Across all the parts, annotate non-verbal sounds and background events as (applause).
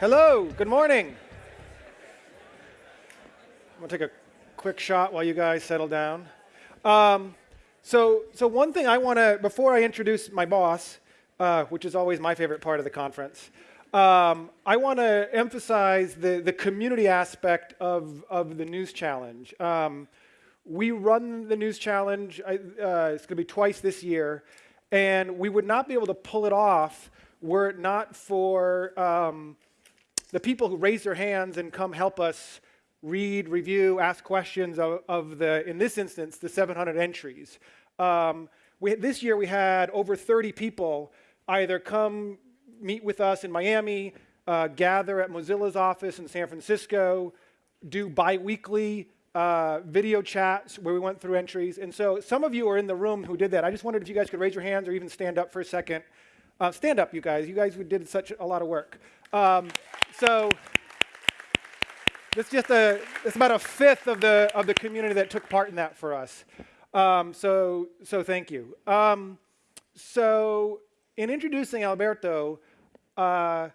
Hello, good morning. I'm gonna take a quick shot while you guys settle down. Um, so, so one thing I want to, before I introduce my boss, uh, which is always my favorite part of the conference, um, I want to emphasize the, the community aspect of, of the News Challenge. Um, we run the News Challenge, uh, it's going to be twice this year, and we would not be able to pull it off were it not for um, the people who raise their hands and come help us read, review, ask questions of, of the, in this instance, the 700 entries. Um, we, this year we had over 30 people either come meet with us in Miami, uh, gather at Mozilla's office in San Francisco, do biweekly uh, video chats where we went through entries. And so some of you are in the room who did that. I just wondered if you guys could raise your hands or even stand up for a second. Uh, stand up, you guys. You guys did such a lot of work. Um, so it's just a, it's about a fifth of the, of the community that took part in that for us. Um, so, so thank you. Um, so in introducing Alberto, uh,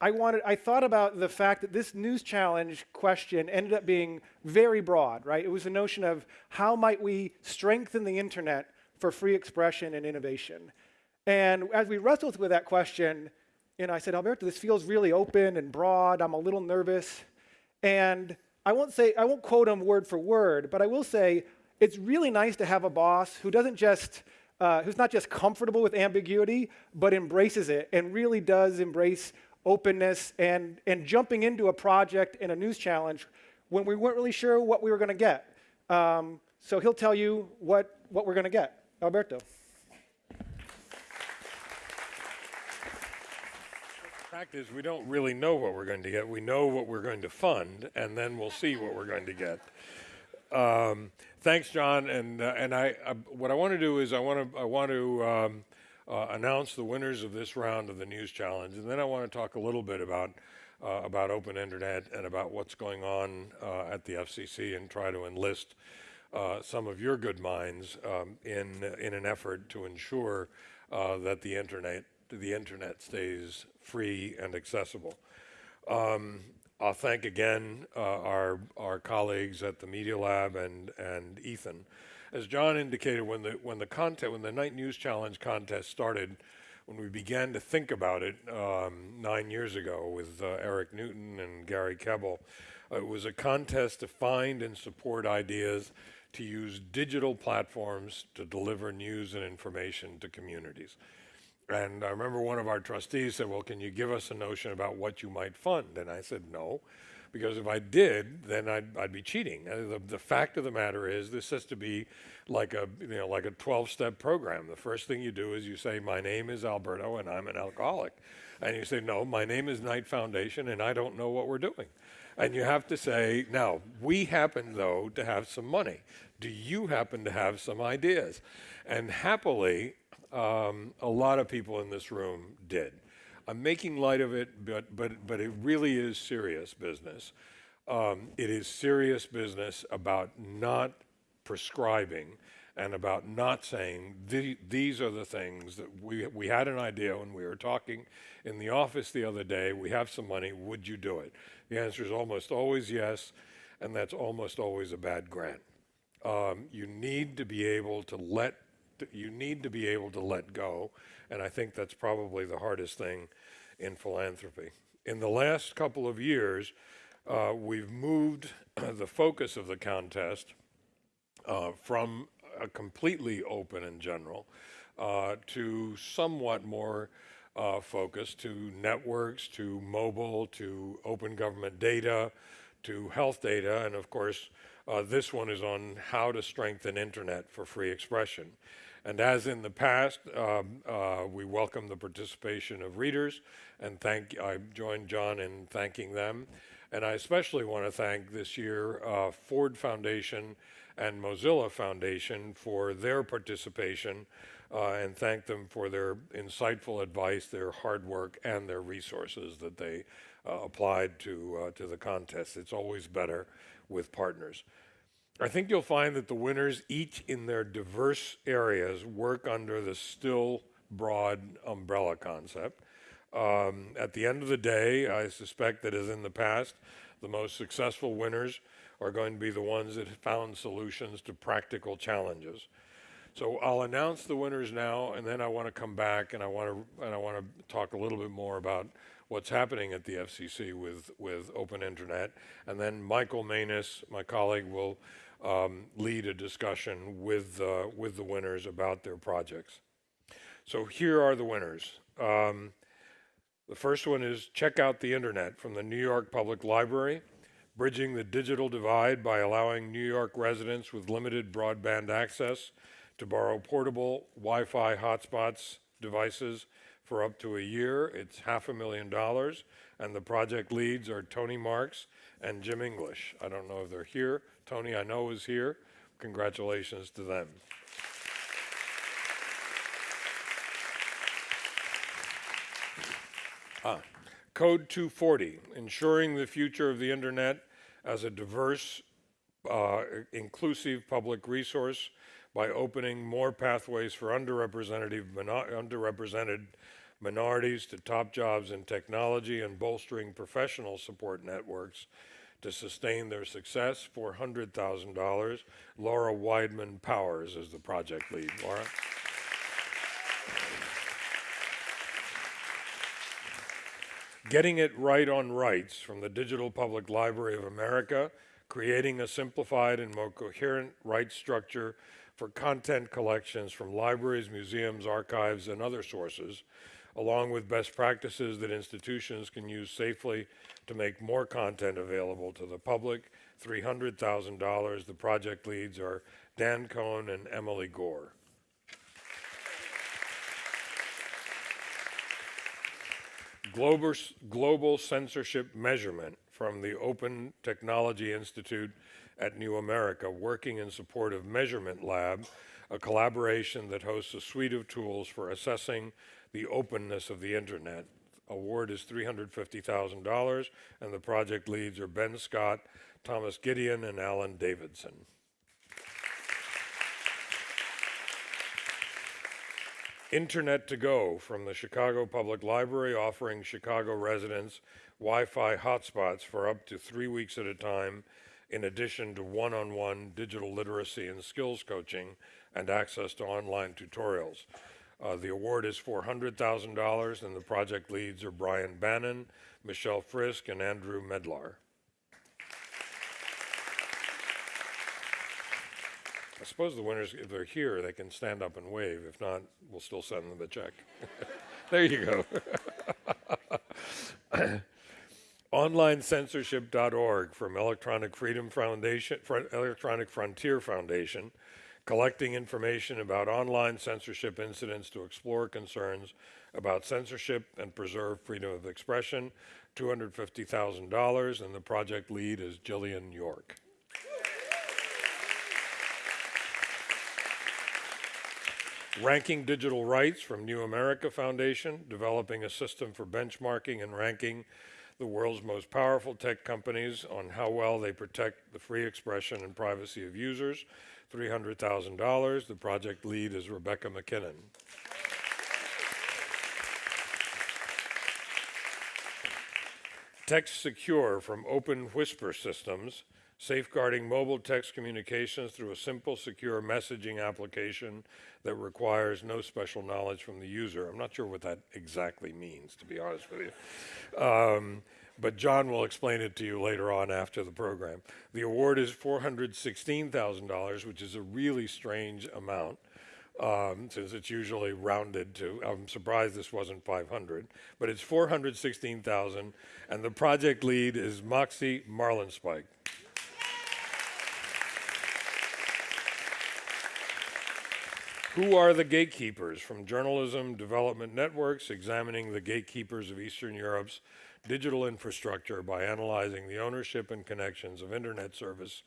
I wanted, I thought about the fact that this news challenge question ended up being very broad, right? It was a notion of how might we strengthen the internet for free expression and innovation. And as we wrestled with that question, know, I said, Alberto, this feels really open and broad. I'm a little nervous. And I won't say, I won't quote him word for word, but I will say it's really nice to have a boss who doesn't just, uh, who's not just comfortable with ambiguity, but embraces it and really does embrace openness and, and jumping into a project and a news challenge when we weren't really sure what we were going to get. Um, so he'll tell you what, what we're going to get. Alberto. Fact is, we don't really know what we're going to get. We know what we're going to fund, and then we'll see what we're going to get. Um, thanks, John. And uh, and I, I, what I want to do is I want to I want to um, uh, announce the winners of this round of the News Challenge, and then I want to talk a little bit about uh, about open internet and about what's going on uh, at the FCC, and try to enlist uh, some of your good minds um, in in an effort to ensure uh, that the internet the internet stays free and accessible. Um, I'll thank again uh, our, our colleagues at the Media Lab and, and Ethan. As John indicated, when the, when the contest, when the Knight News Challenge contest started, when we began to think about it um, nine years ago with uh, Eric Newton and Gary Kebbel, uh, it was a contest to find and support ideas to use digital platforms to deliver news and information to communities. And I remember one of our trustees said, well, can you give us a notion about what you might fund? And I said, no, because if I did, then I'd, I'd be cheating. The, the fact of the matter is this has to be like a, you know, like a 12-step program. The first thing you do is you say, my name is Alberto and I'm an alcoholic. And you say, no, my name is Knight Foundation and I don't know what we're doing. And you have to say, now, we happen, though, to have some money. Do you happen to have some ideas? And happily, um, a lot of people in this room did. I'm making light of it, but, but, but it really is serious business. Um, it is serious business about not prescribing and about not saying the, these are the things that we, we had an idea when we were talking in the office the other day, we have some money, would you do it? The answer is almost always yes, and that's almost always a bad grant. Um, you need to be able to let you need to be able to let go, and I think that's probably the hardest thing in philanthropy. In the last couple of years, uh, we've moved (clears throat) the focus of the contest uh, from a completely open and general uh, to somewhat more uh, focused to networks, to mobile, to open government data, to health data, and of course, uh, this one is on how to strengthen internet for free expression. And as in the past, um, uh, we welcome the participation of readers and thank, I join John in thanking them. And I especially want to thank this year uh, Ford Foundation and Mozilla Foundation for their participation uh, and thank them for their insightful advice, their hard work, and their resources that they uh, applied to, uh, to the contest. It's always better with partners. I think you'll find that the winners, each in their diverse areas, work under the still broad umbrella concept. Um, at the end of the day, I suspect that as in the past, the most successful winners are going to be the ones that found solutions to practical challenges. So I'll announce the winners now, and then I want to come back and I want to and I want to talk a little bit more about what's happening at the FCC with with Open Internet, and then Michael Maness, my colleague, will um, lead a discussion with uh, with the winners about their projects. So here are the winners. Um, the first one is Check Out the Internet from the New York Public Library, bridging the digital divide by allowing New York residents with limited broadband access to borrow portable Wi-Fi hotspots devices for up to a year. It's half a million dollars, and the project leads are Tony Marx and Jim English. I don't know if they're here. Tony, I know, is here. Congratulations to them. Ah, Code 240, ensuring the future of the internet as a diverse, uh, inclusive public resource by opening more pathways for underrepresented, underrepresented minorities to top jobs in technology and bolstering professional support networks to sustain their success. $400,000. Laura Weidman Powers is the project lead. Laura? Getting It Right on Rights from the Digital Public Library of America, creating a simplified and more coherent rights structure for content collections from libraries, museums, archives, and other sources, along with best practices that institutions can use safely to make more content available to the public. $300,000. The project leads are Dan Cohen and Emily Gore. Global, global censorship measurement from the Open Technology Institute at New America, working in support of Measurement Lab, a collaboration that hosts a suite of tools for assessing the openness of the internet. Award is $350,000, and the project leads are Ben Scott, Thomas Gideon, and Alan Davidson. Internet to Go from the Chicago Public Library, offering Chicago residents Wi Fi hotspots for up to three weeks at a time, in addition to one on one digital literacy and skills coaching and access to online tutorials. Uh, the award is $400,000, and the project leads are Brian Bannon, Michelle Frisque, and Andrew Medlar. I suppose the winners, if they're here, they can stand up and wave. If not, we'll still send them the check. (laughs) there you go. (laughs) OnlineCensorship.org from Electronic Freedom Foundation, Electronic Frontier Foundation, collecting information about online censorship incidents to explore concerns about censorship and preserve freedom of expression. $250,000, and the project lead is Jillian York. Ranking Digital Rights from New America Foundation, developing a system for benchmarking and ranking the world's most powerful tech companies on how well they protect the free expression and privacy of users. $300,000. The project lead is Rebecca MacKinnon. Text Secure from Open Whisper Systems safeguarding mobile text communications through a simple, secure messaging application that requires no special knowledge from the user. I'm not sure what that exactly means, to be honest with you. Um, but John will explain it to you later on after the program. The award is $416,000, which is a really strange amount. Um, since it's usually rounded to, I'm surprised this wasn't 500, but it's 416,000, and the project lead is Moxie Marlinspike. Who are the gatekeepers? From Journalism Development Networks, examining the gatekeepers of Eastern Europe's digital infrastructure by analyzing the ownership and connections of internet service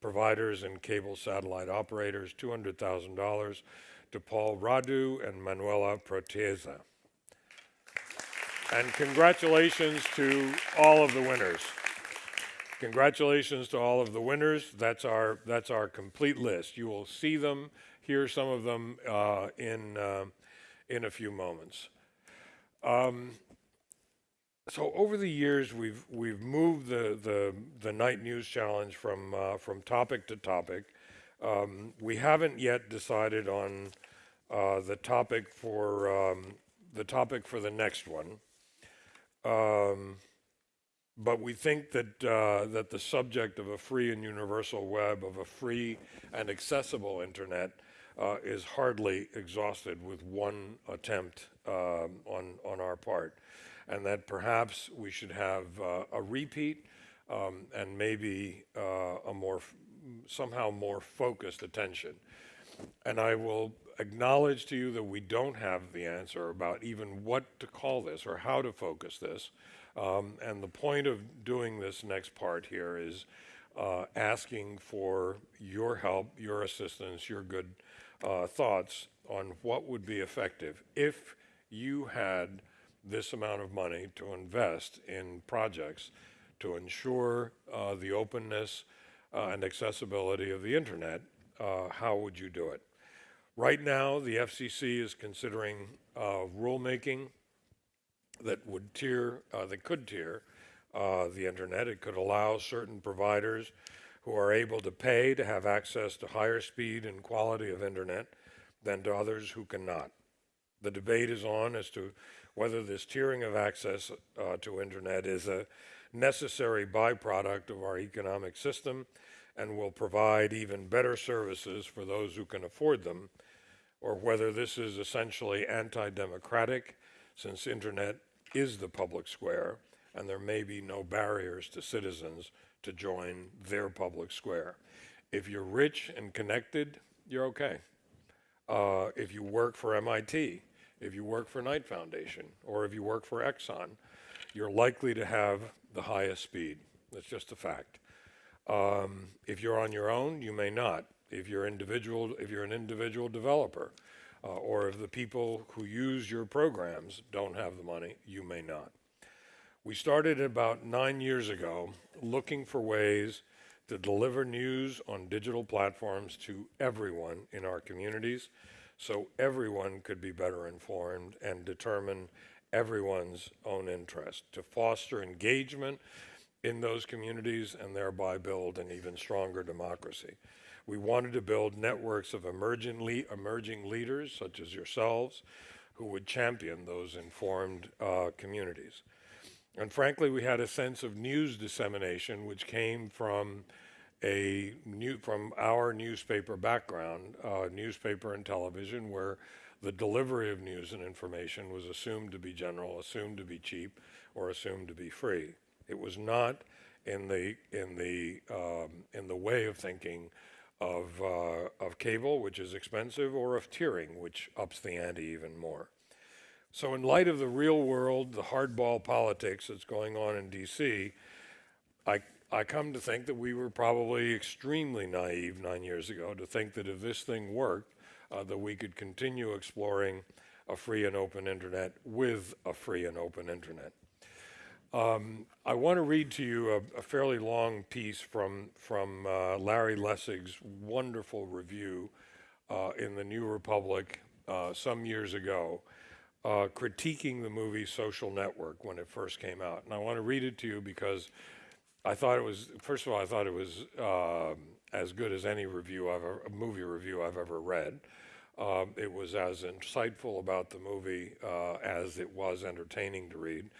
providers and cable satellite operators, $200,000 to Paul Radu and Manuela Preoteasa. And congratulations to all of the winners. Congratulations to all of the winners. That's our, that's our complete list. You will see them hear some of them uh, in, uh, in a few moments. Um, so over the years, we've we've moved the the, the Knight news challenge from uh, from topic to topic. Um, we haven't yet decided on uh, the topic for um, the topic for the next one. Um, but we think that uh, that the subject of a free and universal web, of a free and accessible internet, uh, is hardly exhausted with one attempt um, on on our part, and that perhaps we should have uh, a repeat um, and maybe uh, a more somehow more focused attention. And I will acknowledge to you that we don't have the answer about even what to call this or how to focus this. Um, and the point of doing this next part here is uh, asking for your help, your assistance, your good uh, thoughts on what would be effective if you had this amount of money to invest in projects to ensure uh, the openness uh, and accessibility of the internet. Uh, how would you do it? Right now, the FCC is considering uh, rulemaking that would tier, uh, that could tier uh, the internet. It could allow certain providers who are able to pay to have access to higher speed and quality of internet than to others who cannot. The debate is on as to whether this tiering of access uh, to internet is a necessary byproduct of our economic system and will provide even better services for those who can afford them, or whether this is essentially anti-democratic since internet is the public square and there may be no barriers to citizens to join their public square. If you're rich and connected, you're okay. Uh, if you work for MIT, if you work for Knight Foundation, or if you work for Exxon, you're likely to have the highest speed. That's just a fact. Um, if you're on your own, you may not. If you're individual, if you're an individual developer, uh, or if the people who use your programs don't have the money, you may not. We started about nine years ago looking for ways to deliver news on digital platforms to everyone in our communities so everyone could be better informed and determine everyone's own interest, to foster engagement in those communities and thereby build an even stronger democracy. We wanted to build networks of emerging, le- emerging leaders, such as yourselves, who would champion those informed uh, communities. And frankly, we had a sense of news dissemination, which came from a new, from our newspaper background, uh, newspaper and television, where the delivery of news and information was assumed to be general, assumed to be cheap, or assumed to be free. It was not in the in the um, in the way of thinking of uh, of cable, which is expensive, or of tiering, which ups the ante even more. So, in light of the real world, the hardball politics that's going on in D.C., I I come to think that we were probably extremely naive nine years ago to think that if this thing worked, uh, that we could continue exploring a free and open internet with a free and open internet. Um, I want to read to you a, a fairly long piece from from uh, Larry Lessig's wonderful review uh, in the New Republic uh, some years ago, uh, critiquing the movie Social Network when it first came out. And I want to read it to you because I thought it was first of all I thought it was um, as good as any review I've ever, a movie review I've ever read. Um, it was as insightful about the movie uh, as it was entertaining to read.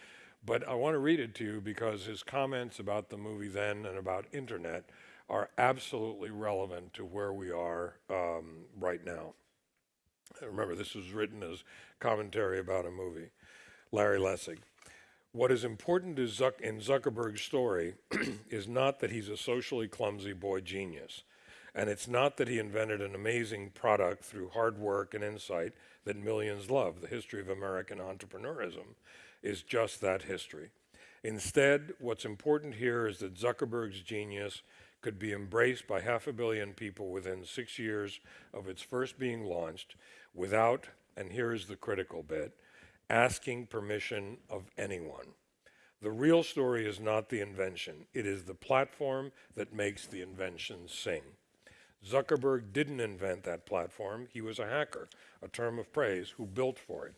But I want to read it to you because his comments about the movie then and about internet are absolutely relevant to where we are um, right now. Remember, this was written as commentary about a movie. Larry Lessig. What is important is Zuck- in Zuckerberg's story (clears throat) is not that he's a socially clumsy boy genius. And it's not that he invented an amazing product through hard work and insight that millions love. The history of American entrepreneurism is just that history. Instead, what's important here is that Zuckerberg's genius could be embraced by half a billion people within six years of its first being launched without, and here's the critical bit, asking permission of anyone. The real story is not the invention, it is the platform that makes the invention sing. Zuckerberg didn't invent that platform, he was a hacker, a term of praise, who built for it.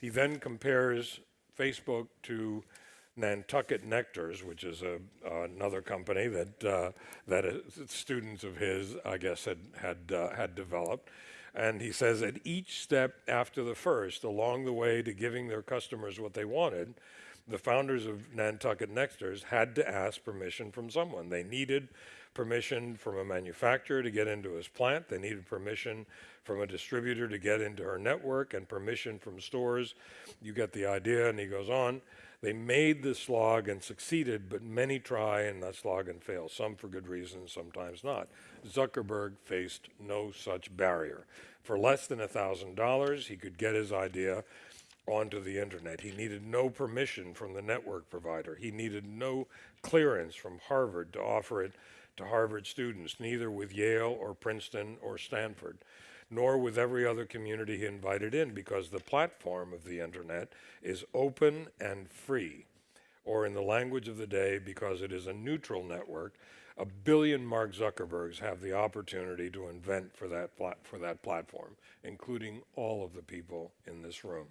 He then compares Facebook to Nantucket Nectars, which is a, another company that, uh, that uh, students of his, I guess, had, had, uh, had developed. And he says at each step after the first, along the way to giving their customers what they wanted, the founders of Nantucket Nectars had to ask permission from someone. They needed permission from a manufacturer to get into his plant. They needed permission from a distributor to get into her network and permission from stores. You get the idea. And he goes on. They made the slog and succeeded, but many try and that slog and fail, some for good reasons, sometimes not. Zuckerberg faced no such barrier. For less than $1,000, he could get his idea onto the internet. He needed no permission from the network provider. He needed no clearance from Harvard to offer it to Harvard students, neither with Yale or Princeton or Stanford, nor with every other community he invited in, because the platform of the internet is open and free. Or in the language of the day, because it is a neutral network, a billion Mark Zuckerbergs have the opportunity to invent for that, for that platform, including all of the people in this room.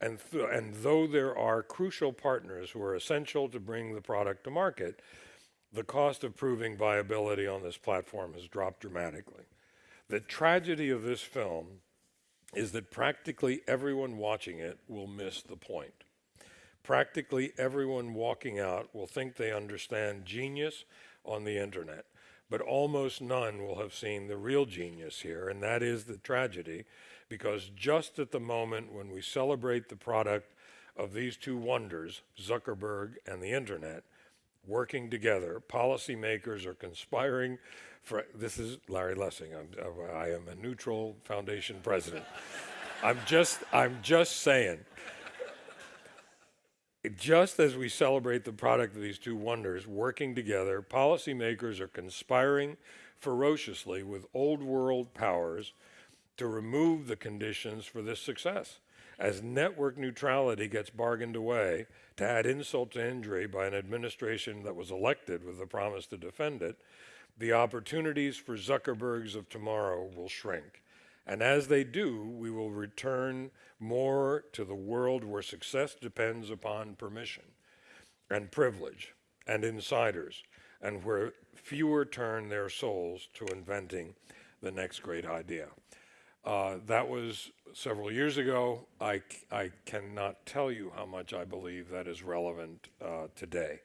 And, th and though there are crucial partners who are essential to bring the product to market, the cost of proving viability on this platform has dropped dramatically. The tragedy of this film is that practically everyone watching it will miss the point. Practically everyone walking out will think they understand genius on the internet, but almost none will have seen the real genius here, and that is the tragedy because just at the moment when we celebrate the product of these two wonders, Zuckerberg and the internet, working together, policymakers are conspiring for, this is Larry Lessig, I'm, uh, I am a neutral foundation president. (laughs) I'm just, I'm just saying, just as we celebrate the product of these two wonders working together, policymakers are conspiring ferociously with old world powers to remove the conditions for this success. As network neutrality gets bargained away, to add insult to injury by an administration that was elected with the promise to defend it, the opportunities for Zuckerbergs of tomorrow will shrink. And as they do, we will return more to the world where success depends upon permission and privilege and insiders, and where fewer turn their souls to inventing the next great idea. Uh, that was several years ago. I, I cannot tell you how much I believe that is relevant uh, today.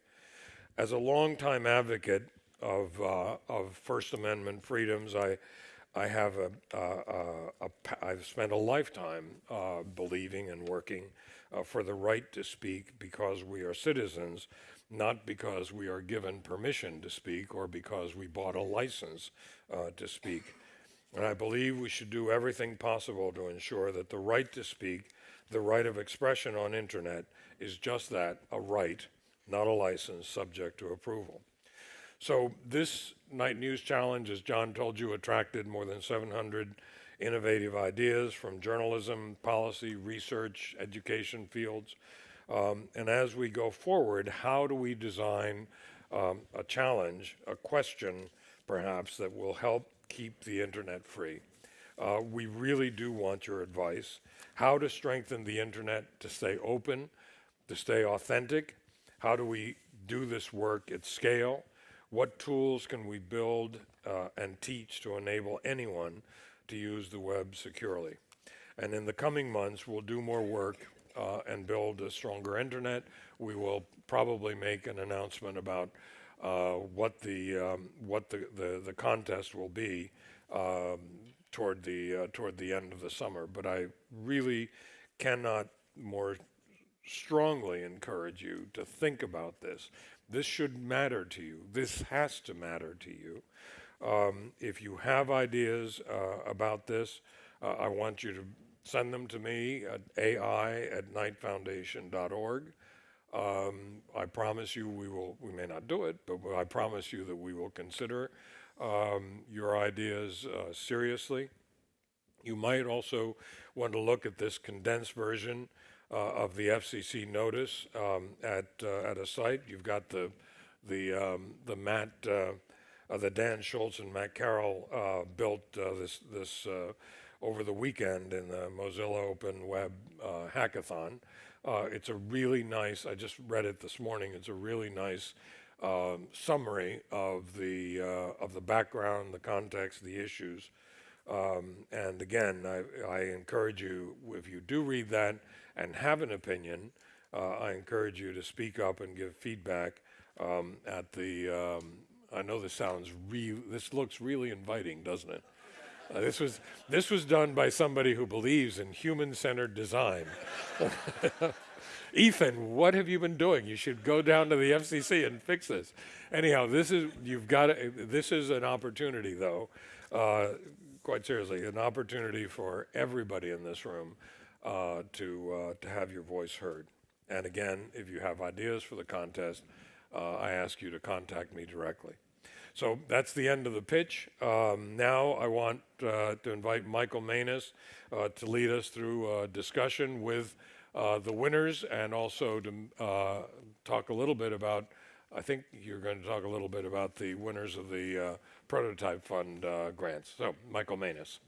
As a longtime advocate of, uh, of First Amendment freedoms, I, I have a, a, a, I've spent a lifetime uh, believing and working uh, for the right to speak because we are citizens, not because we are given permission to speak or because we bought a license uh, to speak. And I believe we should do everything possible to ensure that the right to speak, the right of expression on internet, is just that, a right, not a license subject to approval. So this Knight News Challenge, as John told you, attracted more than 700 innovative ideas from journalism, policy, research, education fields. Um, and as we go forward, how do we design um, a challenge, a question perhaps, that will help keep the internet free. Uh, we really do want your advice. How to strengthen the internet to stay open, to stay authentic. How do we do this work at scale? What tools can we build uh, and teach to enable anyone to use the web securely? And in the coming months, we'll do more work uh, and build a stronger internet. We will probably make an announcement about uh, what the um, what the, the, the contest will be um, toward the uh, toward the end of the summer. But I really cannot more strongly encourage you to think about this. This should matter to you. This has to matter to you. Um, if you have ideas uh, about this, uh, I want you to send them to me at ai at knightfoundation.org. Um, I promise you we will, we may not do it, but I promise you that we will consider um, your ideas uh, seriously. You might also want to look at this condensed version uh, of the FCC notice um, at, uh, at a site. You've got the, the, um, the Matt, uh, the Dan Schultz and Matt Carroll uh, built uh, this, this over the weekend in the Mozilla Open Web Hackathon. Uh, it's a really nice, I just read it this morning, it's a really nice um, summary of the, uh, of the background, the context, the issues. Um, and again, I, I encourage you, if you do read that and have an opinion, uh, I encourage you to speak up and give feedback um, at the, um, I know this sounds real, this looks really inviting, doesn't it? Uh, this was this was done by somebody who believes in human-centered design. (laughs) Ethan, what have you been doing? You should go down to the FCC and fix this. Anyhow, this is you've got to, this is an opportunity, though. Uh, quite seriously, an opportunity for everybody in this room uh, to uh, to have your voice heard. And again, if you have ideas for the contest, uh, I ask you to contact me directly. So that's the end of the pitch. Um, now I want uh, to invite Michael Maness uh, to lead us through a discussion with uh, the winners and also to uh, talk a little bit about, I think you're going to talk a little bit about the winners of the uh, Prototype Fund uh, grants. So, Michael Maness.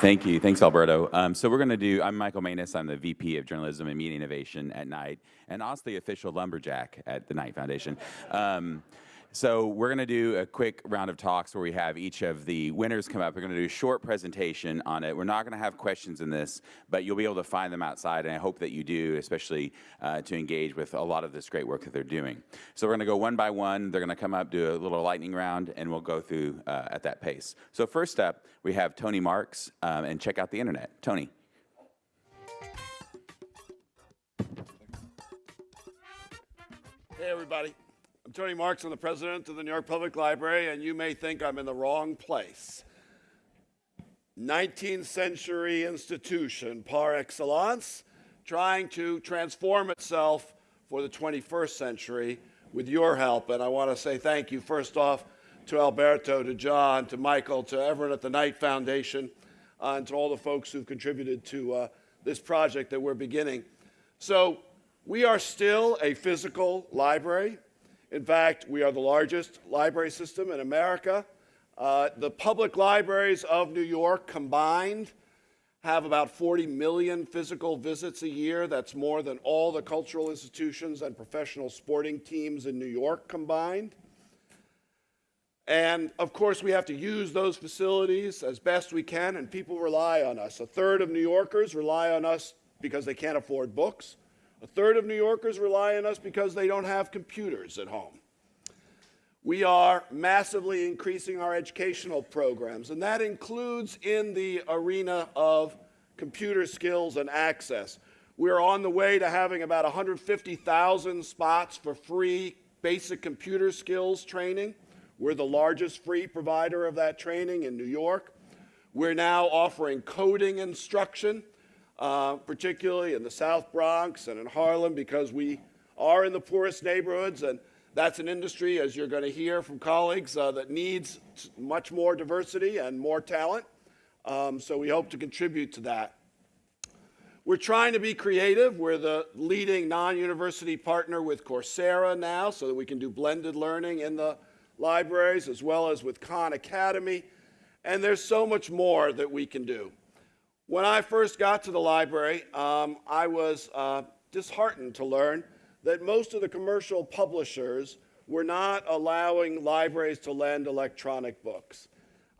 Thank you. Thanks, Alberto. Um, so we're going to do, I'm Michael Maness. I'm the VP of Journalism and Media Innovation at Knight, and also the official lumberjack at the Knight Foundation. Um, so we're going to do a quick round of talks where we have each of the winners come up. We're going to do a short presentation on it. We're not going to have questions in this, but you'll be able to find them outside, and I hope that you do, especially uh, to engage with a lot of this great work that they're doing. So we're going to go one by one. They're going to come up, do a little lightning round, and we'll go through uh, at that pace. So first up, we have Tony Marx, um, and check out the internet. Tony. Hey, everybody. I'm Tony Marx. I'm the president of the New York Public Library, and you may think I'm in the wrong place. 19th century institution par excellence, trying to transform itself for the 21st century with your help. And I want to say thank you, first off, to Alberto, to John, to Michael, to everyone at the Knight Foundation, uh, and to all the folks who've contributed to uh, this project that we're beginning. So, we are still a physical library. In fact, we are the largest library system in America. Uh, the public libraries of New York combined have about 40 million physical visits a year. That's more than all the cultural institutions and professional sporting teams in New York combined. And of course, we have to use those facilities as best we can, and people rely on us. A third of New Yorkers rely on us because they can't afford books. A third of New Yorkers rely on us because they don't have computers at home. We are massively increasing our educational programs, and that includes in the arena of computer skills and access. We're on the way to having about 150,000 spots for free basic computer skills training. We're the largest free provider of that training in New York. We're now offering coding instruction uh, particularly in the South Bronx and in Harlem, because we are in the poorest neighborhoods, and that's an industry, as you're going to hear from colleagues, uh, that needs much more diversity and more talent. Um, so we hope to contribute to that. We're trying to be creative. We're the leading non-university partner with Coursera now, so that we can do blended learning in the libraries, as well as with Khan Academy. And there's so much more that we can do. When I first got to the library, um, I was uh, disheartened to learn that most of the commercial publishers were not allowing libraries to lend electronic books.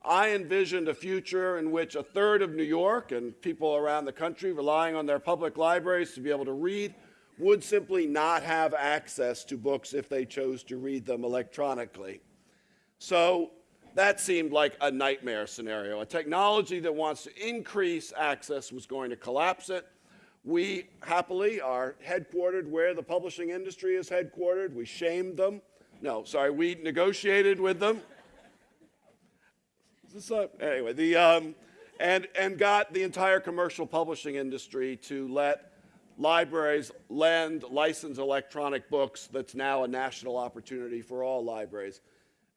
I envisioned a future in which a third of New York and people around the country relying on their public libraries to be able to read would simply not have access to books if they chose to read them electronically. So that seemed like a nightmare scenario. A technology that wants to increase access was going to collapse it. We happily are headquartered where the publishing industry is headquartered. We shamed them. No, sorry, we negotiated with them. anyway, the, um, and, and got the entire commercial publishing industry to let libraries lend licensed electronic books that's now a national opportunity for all libraries.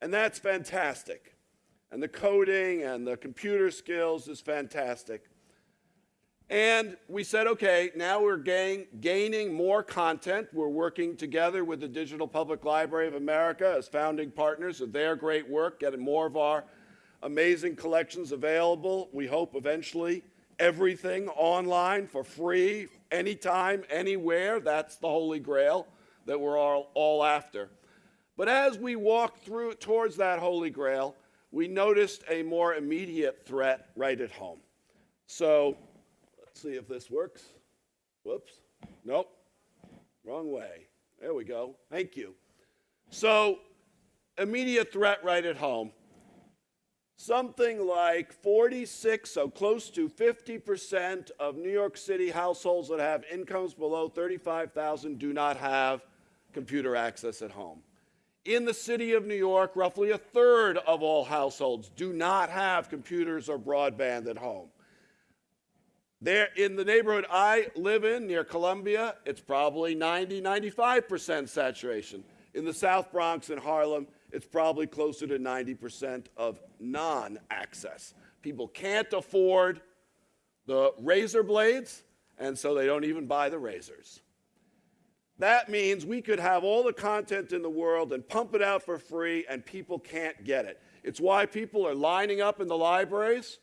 And that's fantastic. And the coding and the computer skills is fantastic. And we said, okay, now we're gain, gaining more content. We're working together with the Digital Public Library of America as founding partners of their great work, getting more of our amazing collections available. We hope eventually everything online for free, anytime, anywhere. That's the holy grail that we're all, all after. But as we walked through towards that holy grail, we noticed a more immediate threat right at home. So let's see if this works. Whoops. Nope. Wrong way. There we go. Thank you. So, immediate threat right at home. Something like 46, so close to 50% of New York City households that have incomes below 35,000 do not have computer access at home. In the city of New York, roughly a third of all households do not have computers or broadband at home. There, in the neighborhood I live in, near Columbia, it's probably 90, 95% saturation. In the South Bronx and Harlem, it's probably closer to 90% of non access. People can't afford the razor blades, and so they don't even buy the razors. That means we could have all the content in the world and pump it out for free, and people can't get it. It's why people are lining up in the libraries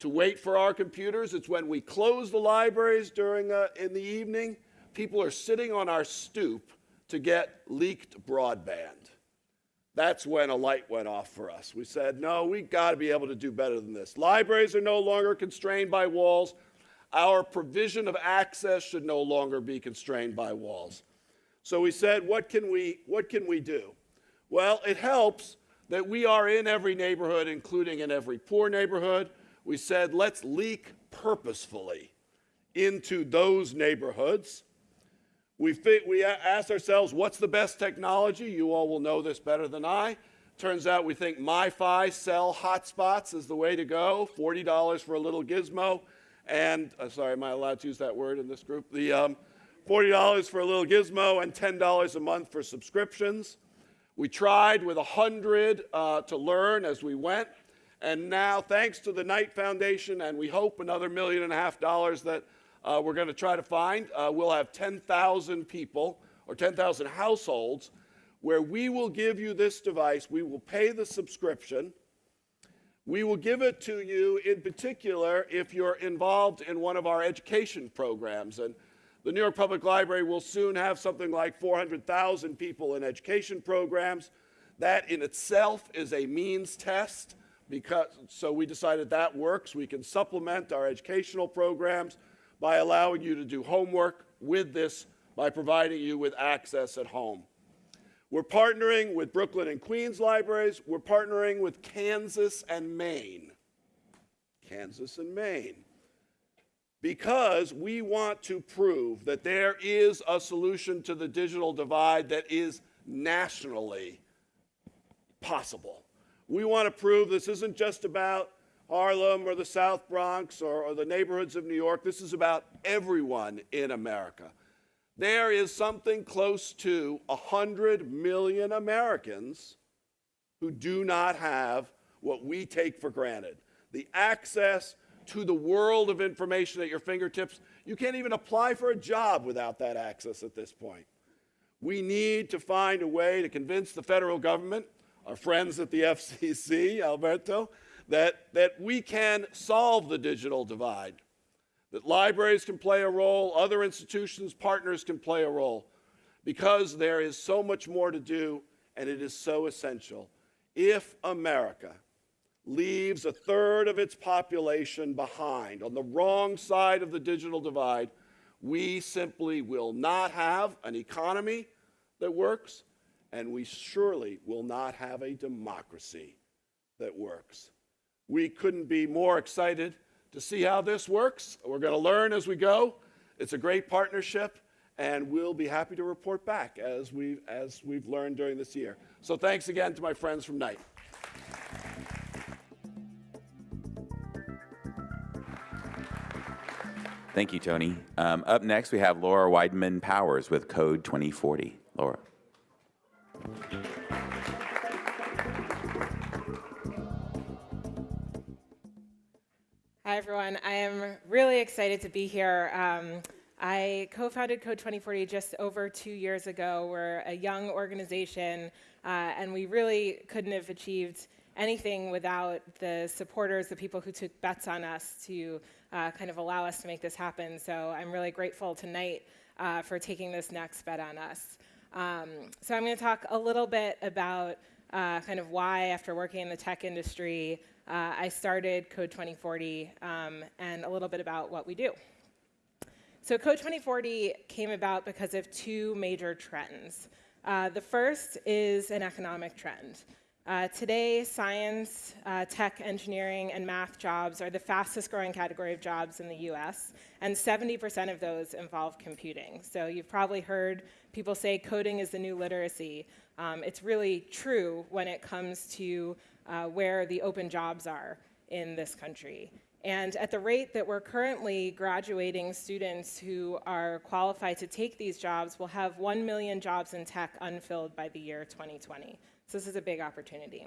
to wait for our computers. It's when we close the libraries during uh, in the evening. People are sitting on our stoop to get leaked broadband. That's when a light went off for us. We said, no, we've got to be able to do better than this. Libraries are no longer constrained by walls. Our provision of access should no longer be constrained by walls. So we said, what can we, what can we do? Well, it helps that we are in every neighborhood, including in every poor neighborhood. We said, let's leak purposefully into those neighborhoods. We, fit, we asked ourselves, what's the best technology? You all will know this better than I. Turns out we think MiFi cell hotspots is the way to go. $40 for a little gizmo and uh, sorry, am I allowed to use that word in this group? The um, $40 for a little gizmo and $10 a month for subscriptions. We tried with 100 uh, to learn as we went. And now, thanks to the Knight Foundation, and we hope another million and a half dollars that uh, we're going to try to find, uh, we'll have 10,000 people or 10,000 households where we will give you this device. We will pay the subscription we will give it to you in particular if you're involved in one of our education programs. And the New York Public Library will soon have something like 400,000 people in education programs. That in itself is a means test because so we decided that works. We can supplement our educational programs by allowing you to do homework with this by providing you with access at home. We're partnering with Brooklyn and Queens libraries. We're partnering with Kansas and Maine. Kansas and Maine. Because we want to prove that there is a solution to the digital divide that is nationally possible. We want to prove this isn't just about Harlem or the South Bronx or, or the neighborhoods of New York. This is about everyone in America there is something close to 100 million Americans who do not have what we take for granted the access to the world of information at your fingertips. You can't even apply for a job without that access at this point. We need to find a way to convince the federal government, our friends at the (laughs) FCC, Alberto, that, that we can solve the digital divide that libraries can play a role, other institutions, partners can play a role, because there is so much more to do and it is so essential. If America leaves a third of its population behind on the wrong side of the digital divide, we simply will not have an economy that works, and we surely will not have a democracy that works. We couldn't be more excited to see how this works. We're going to learn as we go. It's a great partnership, and we'll be happy to report back as we've, as we've learned during this year. So thanks again to my friends from Knight. Thank you, Tony. Um, up next, we have Laura Weidman Powers with Code 2040. Laura. Hi, everyone. I am really excited to be here. Um, I co-founded Code 2040 just over two years ago. We're a young organization, uh, and we really couldn't have achieved anything without the supporters, the people who took bets on us to uh, kind of allow us to make this happen. So I'm really grateful tonight uh, for taking this next bet on us. Um, so I'm going to talk a little bit about uh, kind of why, after working in the tech industry, uh, I started Code 2040 um, and a little bit about what we do. So Code 2040 came about because of two major trends. Uh, the first is an economic trend. Uh, today, science, uh, tech, engineering, and math jobs are the fastest growing category of jobs in the US, and 70% of those involve computing. So you've probably heard people say coding is the new literacy. Um, it's really true when it comes to uh, where the open jobs are in this country. And at the rate that we're currently graduating students who are qualified to take these jobs, we'll have 1 million jobs in tech unfilled by the year 2020. So this is a big opportunity.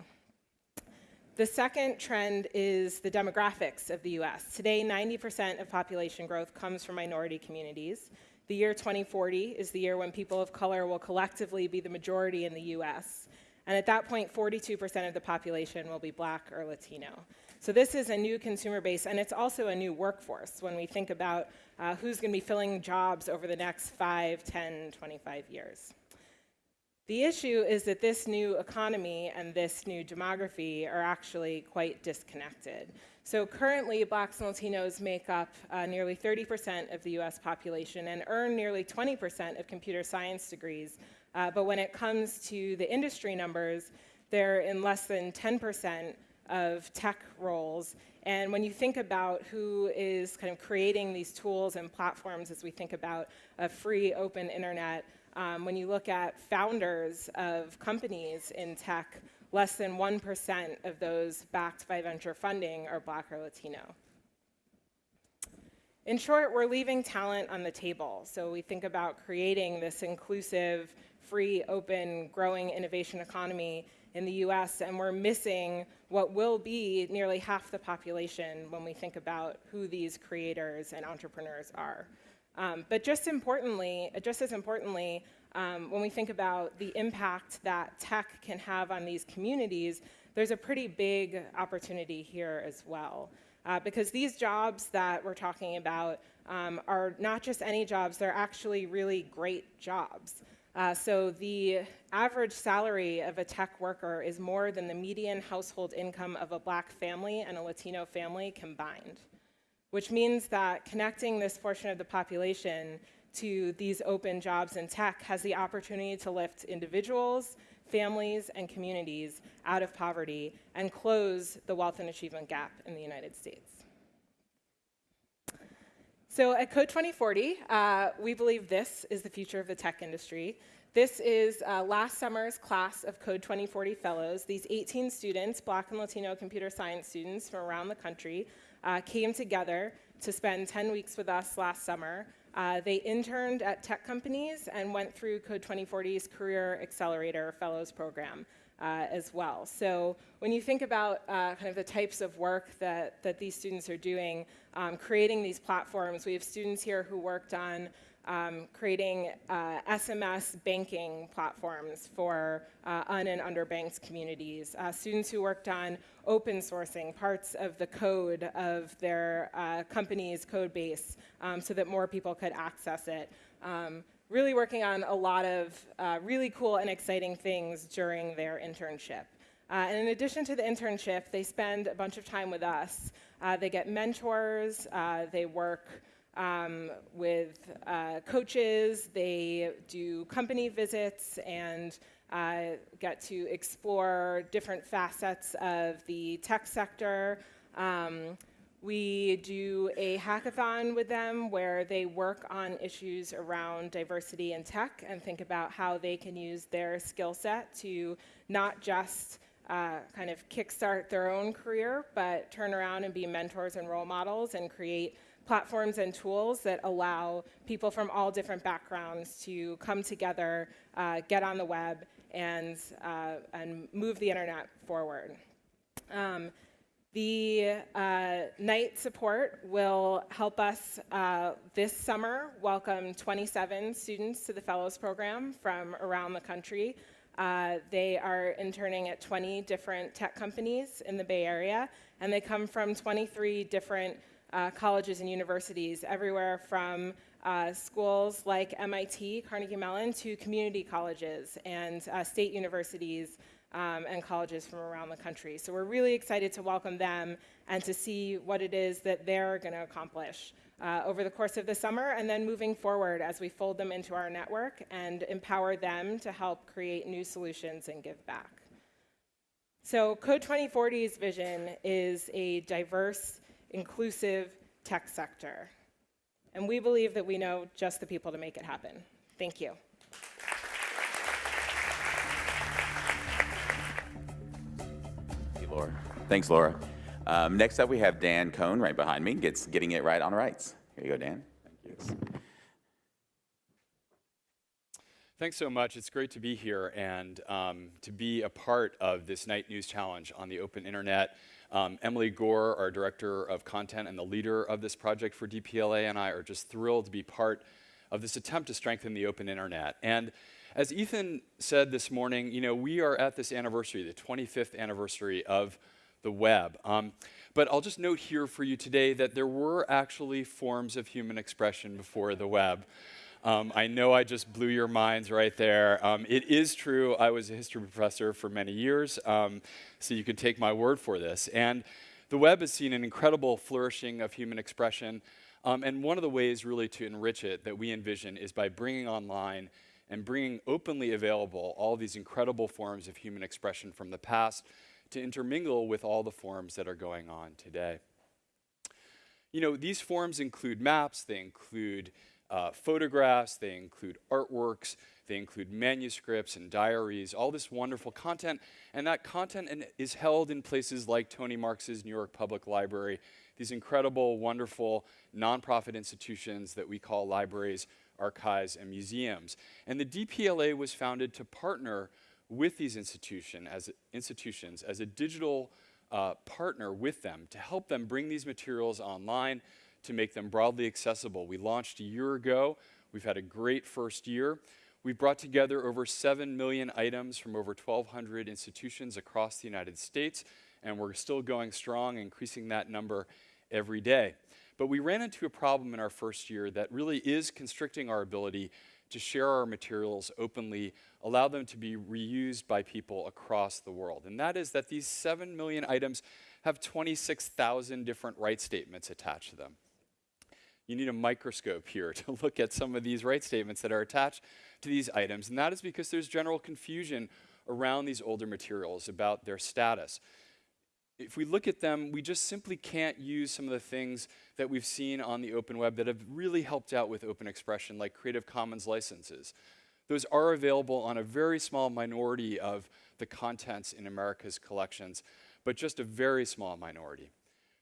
The second trend is the demographics of the US. Today, 90% of population growth comes from minority communities. The year 2040 is the year when people of color will collectively be the majority in the US. And at that point, 42% of the population will be black or Latino. So this is a new consumer base, and it's also a new workforce when we think about uh, who's going to be filling jobs over the next 5, 10, 25 years. The issue is that this new economy and this new demography are actually quite disconnected. So currently, blacks and Latinos make up uh, nearly 30% of the US population and earn nearly 20% of computer science degrees. Uh, but when it comes to the industry numbers, they're in less than 10% of tech roles. And when you think about who is kind of creating these tools and platforms as we think about a free, open internet, um, when you look at founders of companies in tech, less than 1% of those backed by venture funding are black or Latino. In short, we're leaving talent on the table. So we think about creating this inclusive, free, open, growing innovation economy in the US, and we're missing what will be nearly half the population when we think about who these creators and entrepreneurs are. Um, but just importantly, just as importantly, um, when we think about the impact that tech can have on these communities, there's a pretty big opportunity here as well. Uh, because these jobs that we're talking about um, are not just any jobs, they're actually really great jobs. Uh, so the average salary of a tech worker is more than the median household income of a black family and a Latino family combined which means that connecting this portion of the population to these open jobs in tech has the opportunity to lift individuals, families, and communities out of poverty and close the wealth and achievement gap in the United States. So at Code 2040, uh, we believe this is the future of the tech industry. This is uh, last summer's class of Code 2040 Fellows. These 18 students, Black and Latino computer science students from around the country, uh, came together to spend 10 weeks with us last summer. Uh, they interned at tech companies and went through Code 2040's Career Accelerator Fellows Program. Uh, as well. So when you think about uh, kind of the types of work that, that these students are doing, um, creating these platforms, we have students here who worked on um, creating uh, SMS banking platforms for uh, un and underbanked communities. Uh, students who worked on open sourcing parts of the code of their uh, company's code base um, so that more people could access it. Um, really working on a lot of uh, really cool and exciting things during their internship. Uh, and in addition to the internship, they spend a bunch of time with us. they get mentors, they work um, with uh, coaches. They do company visits and uh, get to explore different facets of the tech sector. Um, we do a hackathon with them where they work on issues around diversity in tech and think about how they can use their skill set to not just uh, kind of kickstart their own career, but turn around and be mentors and role models and create platforms and tools that allow people from all different backgrounds to come together, uh, get on the web, and, uh, and move the internet forward. Um, the uh, Knight support will help us uh, this summer welcome 27 students to the Fellows Program from around the country. Uh, they are interning at 20 different tech companies in the Bay Area, and they come from 23 different uh, colleges and universities, everywhere from uh, schools like MIT, Carnegie Mellon, to community colleges and uh, state universities um, and colleges from around the country. So we're really excited to welcome them and to see what it is that they're going to accomplish uh, over the course of the summer and then moving forward as we fold them into our network and empower them to help create new solutions and give back. So Code 2040's vision is a diverse, inclusive tech sector. And we believe that we know just the people to make it happen. Thank you. Laura. Thanks, Laura. Um, next up, we have Dan Cohen right behind me, gets getting it right on rights. Here you go, Dan. Thanks so much. It's great to be here and um, to be a part of this Knight News Challenge on the open internet. Um, Emily Gore, our director of content and the leader of this project for DPLA, and I are just thrilled to be part of this attempt to strengthen the open internet. And as Ethan said this morning, you know, we are at this anniversary, the 25th anniversary of the web. Um, but I'll just note here for you today that there were actually forms of human expression before the web. Um, I know I just blew your minds right there. Um, it is true, I was a history professor for many years, um, so you can take my word for this. And the web has seen an incredible flourishing of human expression. Um, and one of the ways really to enrich it that we envision is by bringing online and bringing openly available all these incredible forms of human expression from the past to intermingle with all the forms that are going on today. You know, these forms include maps, they include uh, photographs, they include artworks, they include manuscripts and diaries, all this wonderful content. And that content is held in places like Tony Marx's New York Public Library, these incredible, wonderful nonprofit institutions that we call libraries, archives, and museums. And the DPLA was founded to partner with these institution as, institutions as a digital uh, partner with them to help them bring these materials online to make them broadly accessible. We launched a year ago. We've had a great first year. We've brought together over 7 million items from over 1,200 institutions across the United States, and we're still going strong, increasing that number every day. But we ran into a problem in our first year that really is constricting our ability to share our materials openly, allow them to be reused by people across the world. And that is that these 7 million items have 26,000 different right statements attached to them. You need a microscope here (laughs) to look at some of these right statements that are attached to these items. And that is because there's general confusion around these older materials about their status if we look at them, we just simply can't use some of the things that we've seen on the open web that have really helped out with open expression, like Creative Commons licenses. Those are available on a very small minority of the contents in America's collections, but just a very small minority.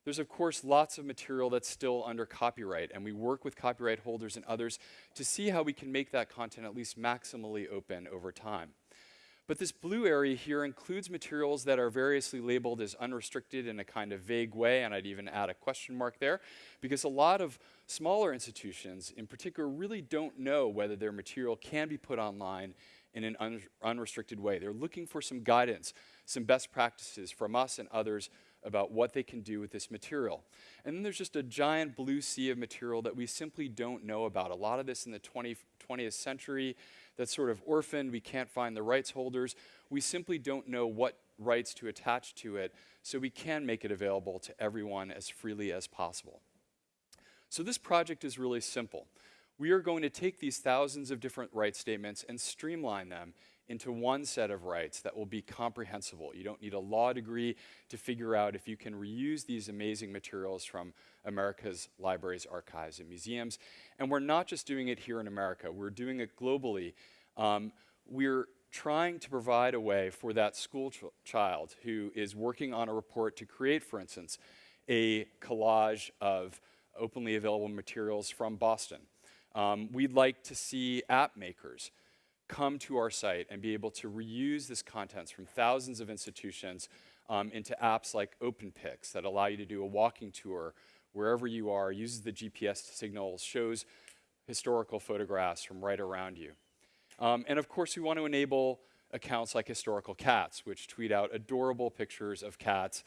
There's, of course, lots of material that's still under copyright, and we work with copyright holders and others to see how we can make that content at least maximally open over time. But this blue area here includes materials that are variously labeled as unrestricted in a kind of vague way, and I'd even add a question mark there, because a lot of smaller institutions in particular really don't know whether their material can be put online in an un unrestricted way. They're looking for some guidance, some best practices from us and others about what they can do with this material. And then there's just a giant blue sea of material that we simply don't know about. A lot of this in the 20, 20th century that's sort of orphaned, we can't find the rights holders. We simply don't know what rights to attach to it, so we can make it available to everyone as freely as possible. So this project is really simple. We are going to take these thousands of different rights statements and streamline them into one set of rights that will be comprehensible. You don't need a law degree to figure out if you can reuse these amazing materials from America's libraries, archives, and museums. And we're not just doing it here in America, we're doing it globally. Um, we're trying to provide a way for that school ch child who is working on a report to create, for instance, a collage of openly available materials from Boston. Um, we'd like to see app makers come to our site and be able to reuse this contents from thousands of institutions um, into apps like OpenPix that allow you to do a walking tour wherever you are, uses the GPS signals, shows historical photographs from right around you. Um, and of course, we want to enable accounts like Historical Cats, which tweet out adorable pictures of cats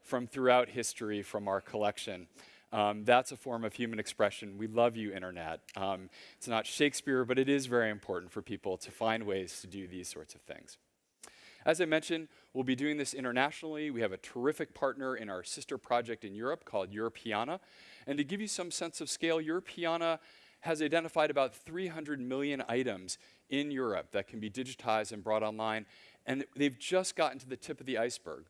from throughout history from our collection. Um, that's a form of human expression. We love you, Internet. Um, it's not Shakespeare, but it is very important for people to find ways to do these sorts of things. As I mentioned, we'll be doing this internationally. We have a terrific partner in our sister project in Europe called Europeana. And to give you some sense of scale, Europeana has identified about 300 million items in Europe that can be digitized and brought online. And they've just gotten to the tip of the iceberg.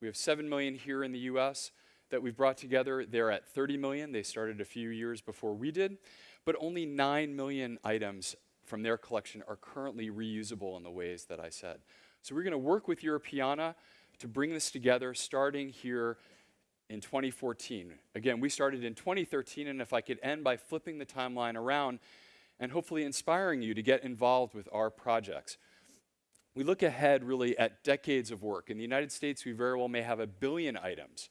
We have 7 million here in the US that we've brought together. They're at 30 million. They started a few years before we did. But only 9 million items from their collection are currently reusable in the ways that I said. So we're going to work with Europeana to bring this together starting here in 2014. Again, we started in 2013, and if I could end by flipping the timeline around and hopefully inspiring you to get involved with our projects. We look ahead really at decades of work. In the United States, we very well may have a billion items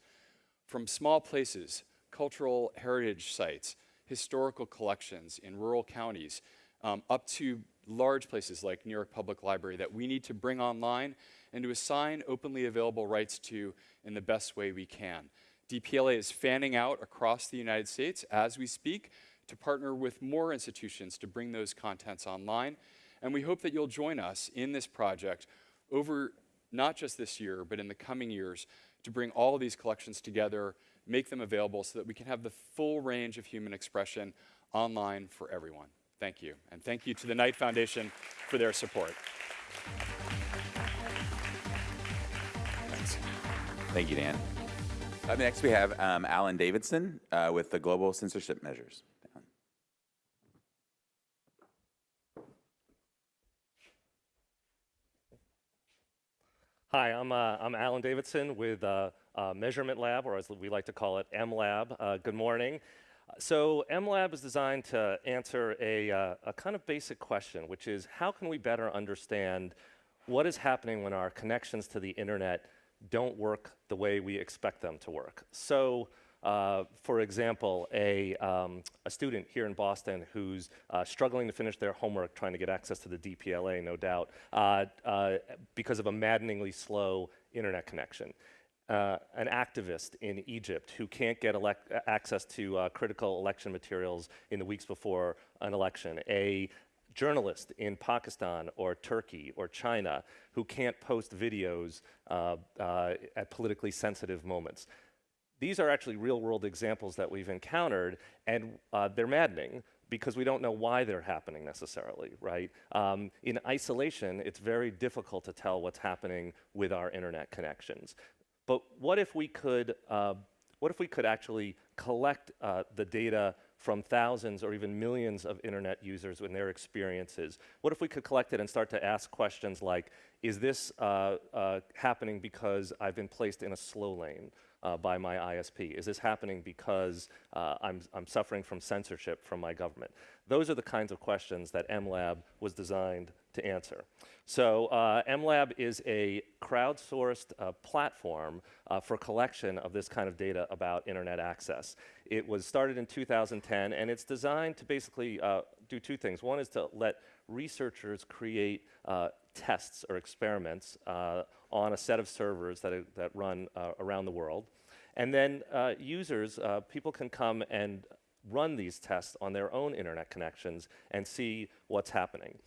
from small places, cultural heritage sites, historical collections in rural counties, um, up to large places like New York Public Library that we need to bring online and to assign openly available rights to in the best way we can. DPLA is fanning out across the United States as we speak to partner with more institutions to bring those contents online. And we hope that you'll join us in this project over not just this year, but in the coming years to bring all of these collections together, make them available so that we can have the full range of human expression online for everyone. Thank you. And thank you to the Knight Foundation for their support. Thanks. Thank you, Dan. Up next, we have um, Alan Davidson uh, with the Global Censorship Measures. Hi, I'm, uh, I'm Alan Davidson with uh, uh, Measurement Lab, or as we like to call it, MLab. Uh, good morning. So MLab is designed to answer a, uh, a kind of basic question, which is how can we better understand what is happening when our connections to the internet don't work the way we expect them to work? So uh, for example, a, um, a student here in Boston who's uh, struggling to finish their homework, trying to get access to the DPLA, no doubt, uh, uh, because of a maddeningly slow internet connection. Uh, an activist in Egypt who can't get access to uh, critical election materials in the weeks before an election. A journalist in Pakistan or Turkey or China who can't post videos at politically sensitive moments these are actually real world examples that we've encountered, and uh, they're maddening because we don't know why they're happening necessarily, right? Um, in isolation, it's very difficult to tell what's happening with our internet connections. But what if we could, uh, what if we could actually collect uh, the data from thousands or even millions of internet users and their experiences? What if we could collect it and start to ask questions like, is this uh, uh happening because I've been placed in a slow lane? Uh, by my ISP? Is this happening because uh, I'm, I'm suffering from censorship from my government? Those are the kinds of questions that MLab was designed to answer. So uh, MLab is a crowdsourced uh, platform uh, for collection of this kind of data about internet access. It was started in 2010 and it's designed to basically uh, do two things. One is to let researchers create uh, tests or experiments uh, on a set of servers that, that run uh, around the world. And then uh, users, uh, people can come and run these tests on their own internet connections and see what's happening.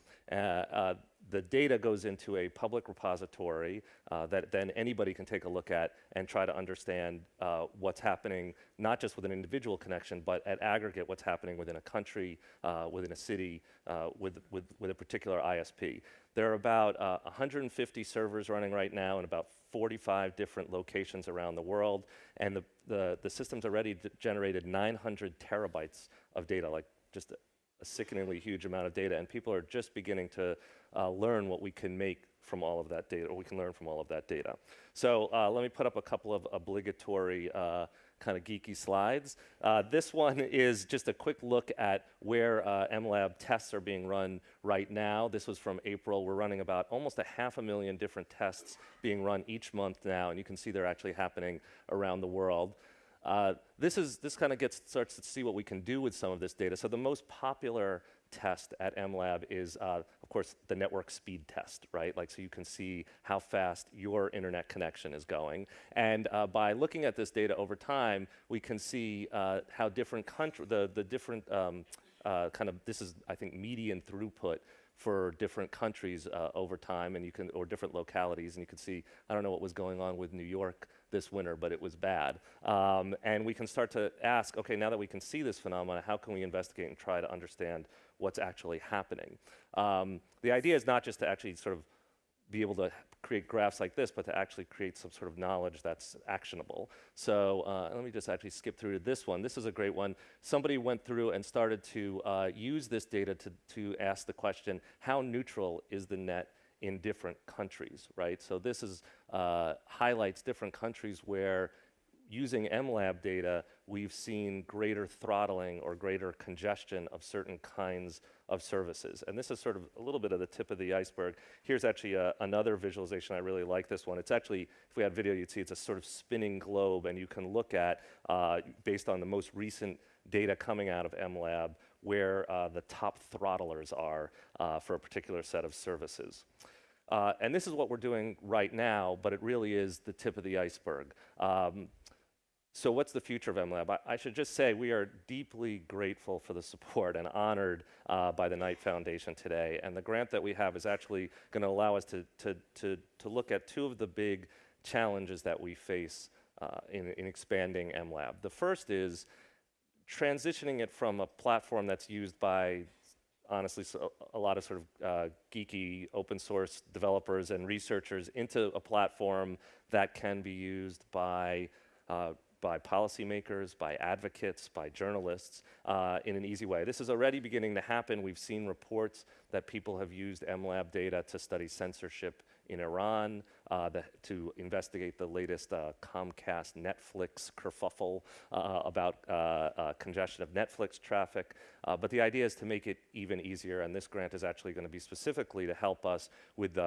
Uh, uh, the data goes into a public repository uh, that then anybody can take a look at and try to understand uh, what's happening, not just with an individual connection, but at aggregate what's happening within a country, uh, within a city, uh, with, with, with a particular ISP. There are about 150 servers running right now in about 45 different locations around the world, and the, the, the system's already generated 900 terabytes of data, like just a sickeningly huge amount of data, and people are just beginning to uh, learn what we can make from all of that data, or we can learn from all of that data. So uh, let me put up a couple of obligatory uh, kind of geeky slides. Uh, this one is just a quick look at where uh, MLab tests are being run right now. This was from April. We're running about almost a half a million different tests being run each month now, and you can see they're actually happening around the world. Uh, this is this kind of gets starts to see what we can do with some of this data. So the most popular test at MLab is, uh, course, the network speed test, right? Like, so you can see how fast your internet connection is going. And uh, by looking at this data over time, we can see uh, how different country, the, the different um, uh, kind of, this is, I think, median throughput for different countries uh, over time and you can, or different localities. And you can see, I don't know what was going on with New York this winter, but it was bad. Um, and we can start to ask, okay, now that we can see this phenomenon, how can we investigate and try to understand what's actually happening? Um, the idea is not just to actually sort of be able to create graphs like this, but to actually create some sort of knowledge that's actionable. So uh, let me just actually skip through to this one. This is a great one. Somebody went through and started to uh, use this data to, to ask the question, how neutral is the net in different countries, right? So this is, uh, highlights different countries where using MLab data, we've seen greater throttling or greater congestion of certain kinds of services. And this is sort of a little bit of the tip of the iceberg. Here's actually a, another visualization. I really like this one. It's actually, if we had video, you'd see it's a sort of spinning globe, and you can look at, uh, based on the most recent data coming out of MLab, where uh, the top throttlers are uh, for a particular set of services. Uh, and this is what we're doing right now, but it really is the tip of the iceberg. Um, so what's the future of MLab? I, I, should just say we are deeply grateful for the support and honored uh, by the Knight Foundation today. And the grant that we have is actually going to allow us to, to, to, to look at two of the big challenges that we face uh, in, in expanding MLab. The first is transitioning it from a platform that's used by honestly so a lot of sort of uh, geeky open source developers and researchers into a platform that can be used by uh, by policymakers, by advocates, by journalists uh, in an easy way. This is already beginning to happen. We've seen reports that people have used MLab data to study censorship in Iran, uh, the, to investigate the latest uh, Comcast Netflix kerfuffle uh, about uh, uh, congestion of Netflix traffic. but the idea is to make it even easier, and this grant is actually going to be specifically to help us with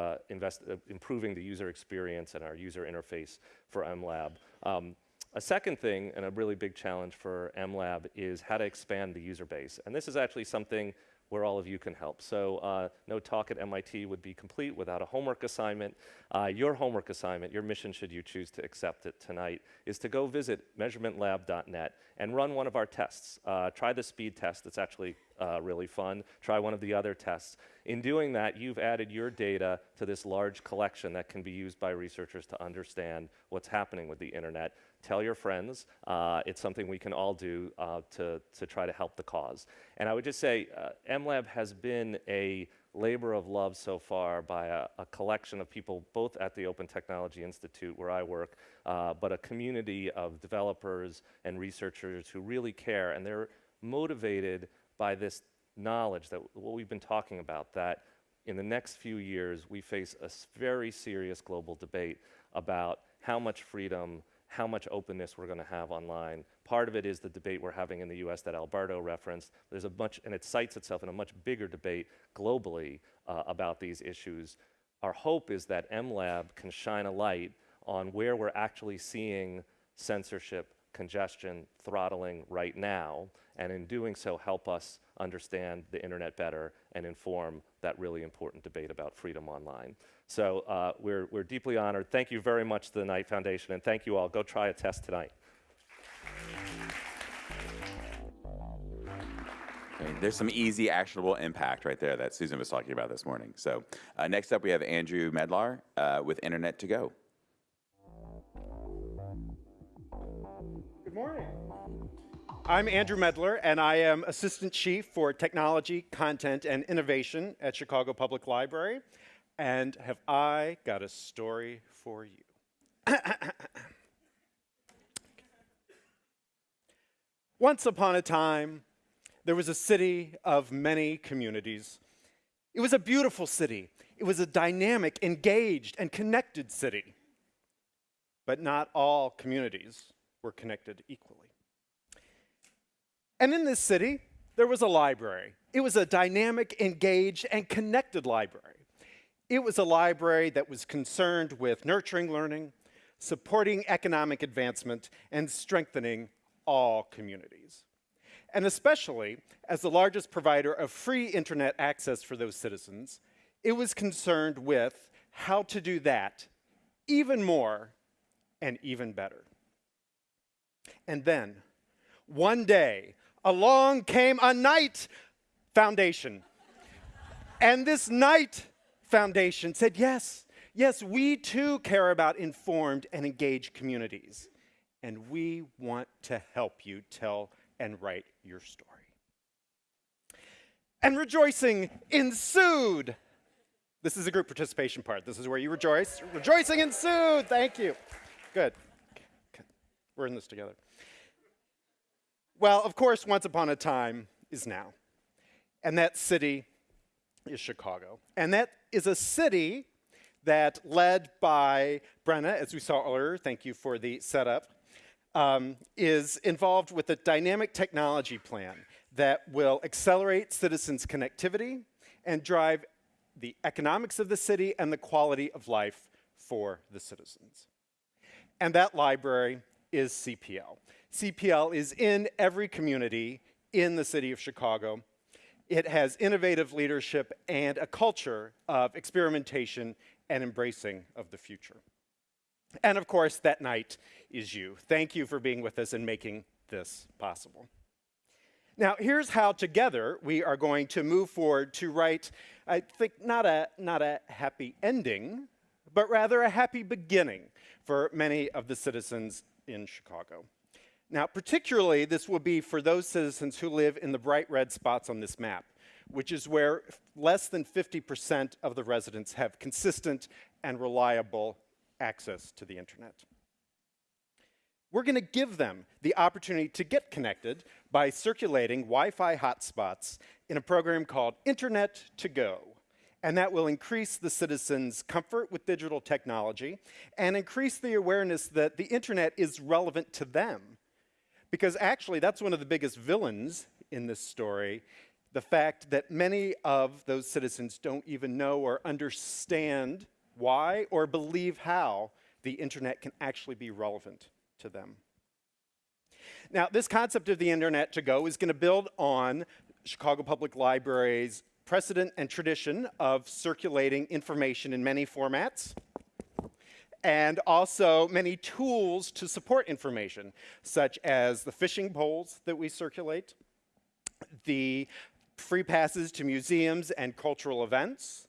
improving the user experience and our user interface for MLab. Um, a second thing, and a really big challenge for MLab, is how to expand the user base. And this is actually something where all of you can help. So uh, no talk at MIT would be complete without a homework assignment. Uh, your homework assignment, your mission should you choose to accept it tonight, is to go visit measurementlab.net and run one of our tests. Uh, try the speed test, it's actually uh, really fun. Try one of the other tests. In doing that, you've added your data to this large collection that can be used by researchers to understand what's happening with the internet tell your friends. Uh, it's something we can all do uh, to, to try to help the cause. And I would just say uh, MLab has been a labor of love so far by a, a, collection of people, both at the Open Technology Institute where I work, uh, but a community of developers and researchers who really care. And they're motivated by this knowledge that what we've been talking about, that in the next few years, we face a very serious global debate about how much freedom how much openness we're going to have online. Part of it is the debate we're having in the US that Alberto referenced. There's a much, and it cites itself in a much bigger debate globally uh, about these issues. Our hope is that MLab can shine a light on where we're actually seeing censorship, congestion, throttling right now, and in doing so, help us understand the internet better and inform that really important debate about freedom online. So uh, we're, we're deeply honored. Thank you very much to the Knight Foundation, and thank you all. Go try a test tonight. Okay, there's some easy, actionable impact right there that Susan was talking about this morning. So uh, next up, we have Andrew Medlar uh, with Internet to Go. Good morning. I'm Andrew Medlar, and I am Assistant Chief for Technology, Content, and Innovation at Chicago Public Library. And have I got a story for you? (coughs) Once upon a time, there was a city of many communities. It was a beautiful city. It was a dynamic, engaged, and connected city. But not all communities were connected equally. And in this city, there was a library. It was a dynamic, engaged, and connected library. It was a library that was concerned with nurturing learning, supporting economic advancement, and strengthening all communities. And especially as the largest provider of free internet access for those citizens, it was concerned with how to do that even more and even better. And then, one day, along came a Knight Foundation. and this Knight Foundation said, yes, yes, we too care about informed and engaged communities. And we want to help you tell and write your story. And rejoicing ensued. This is a group participation part. This is where you rejoice. Rejoicing ensued. Thank you. Good. Good. We're in this together. Well, of course, once upon a time is now. And that city is Chicago. And that is a city that, led by Brenna, as we saw earlier, thank you for the setup, um, is involved with a dynamic technology plan that will accelerate citizens' connectivity and drive the economics of the city and the quality of life for the citizens. And that library is CPL. CPL is in every community in the city of Chicago. It has innovative leadership and a culture of experimentation and embracing of the future. And of course, that Knight is you. Thank you for being with us and making this possible. Now, here's how together we are going to move forward to write, I think, not a, not a happy ending, but rather a happy beginning for many of the citizens in Chicago. Now, particularly, this will be for those citizens who live in the bright red spots on this map, which is where less than 50% of the residents have consistent and reliable access to the internet. We're going to give them the opportunity to get connected by circulating Wi-Fi hotspots in a program called Internet to Go. And that will increase the citizens' comfort with digital technology and increase the awareness that the internet is relevant to them. Because actually, that's one of the biggest villains in this story, the fact that many of those citizens don't even know or understand why or believe how the internet can actually be relevant to them. Now, this concept of the internet to go is going to build on Chicago Public Library's precedent and tradition of circulating information in many formats and also many tools to support information, such as the fishing poles that we circulate, the free passes to museums and cultural events,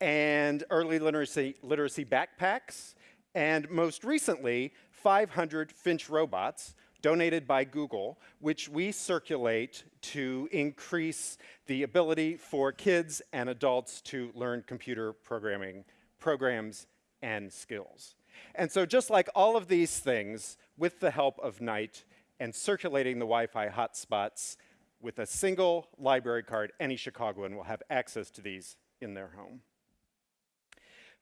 and early literacy, literacy backpacks, and most recently, 500 Finch robots donated by Google, which we circulate to increase the ability for kids and adults to learn computer programming programs and skills. And so just like all of these things, with the help of Knight and circulating the Wi-Fi hotspots, with a single library card, any Chicagoan will have access to these in their home.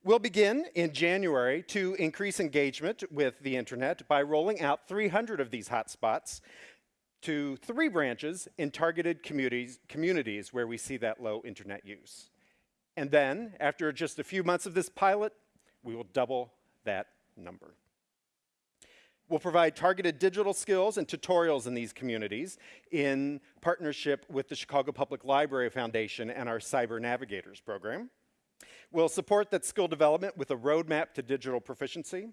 We'll begin in January to increase engagement with the internet by rolling out 300 of these hotspots to three branches in targeted communities, communities where we see that low internet use. And then, after just a few months of this pilot, we will double that number. We'll provide targeted digital skills and tutorials in these communities in partnership with the Chicago Public Library Foundation and our Cyber Navigators program. We'll support that skill development with a roadmap to digital proficiency.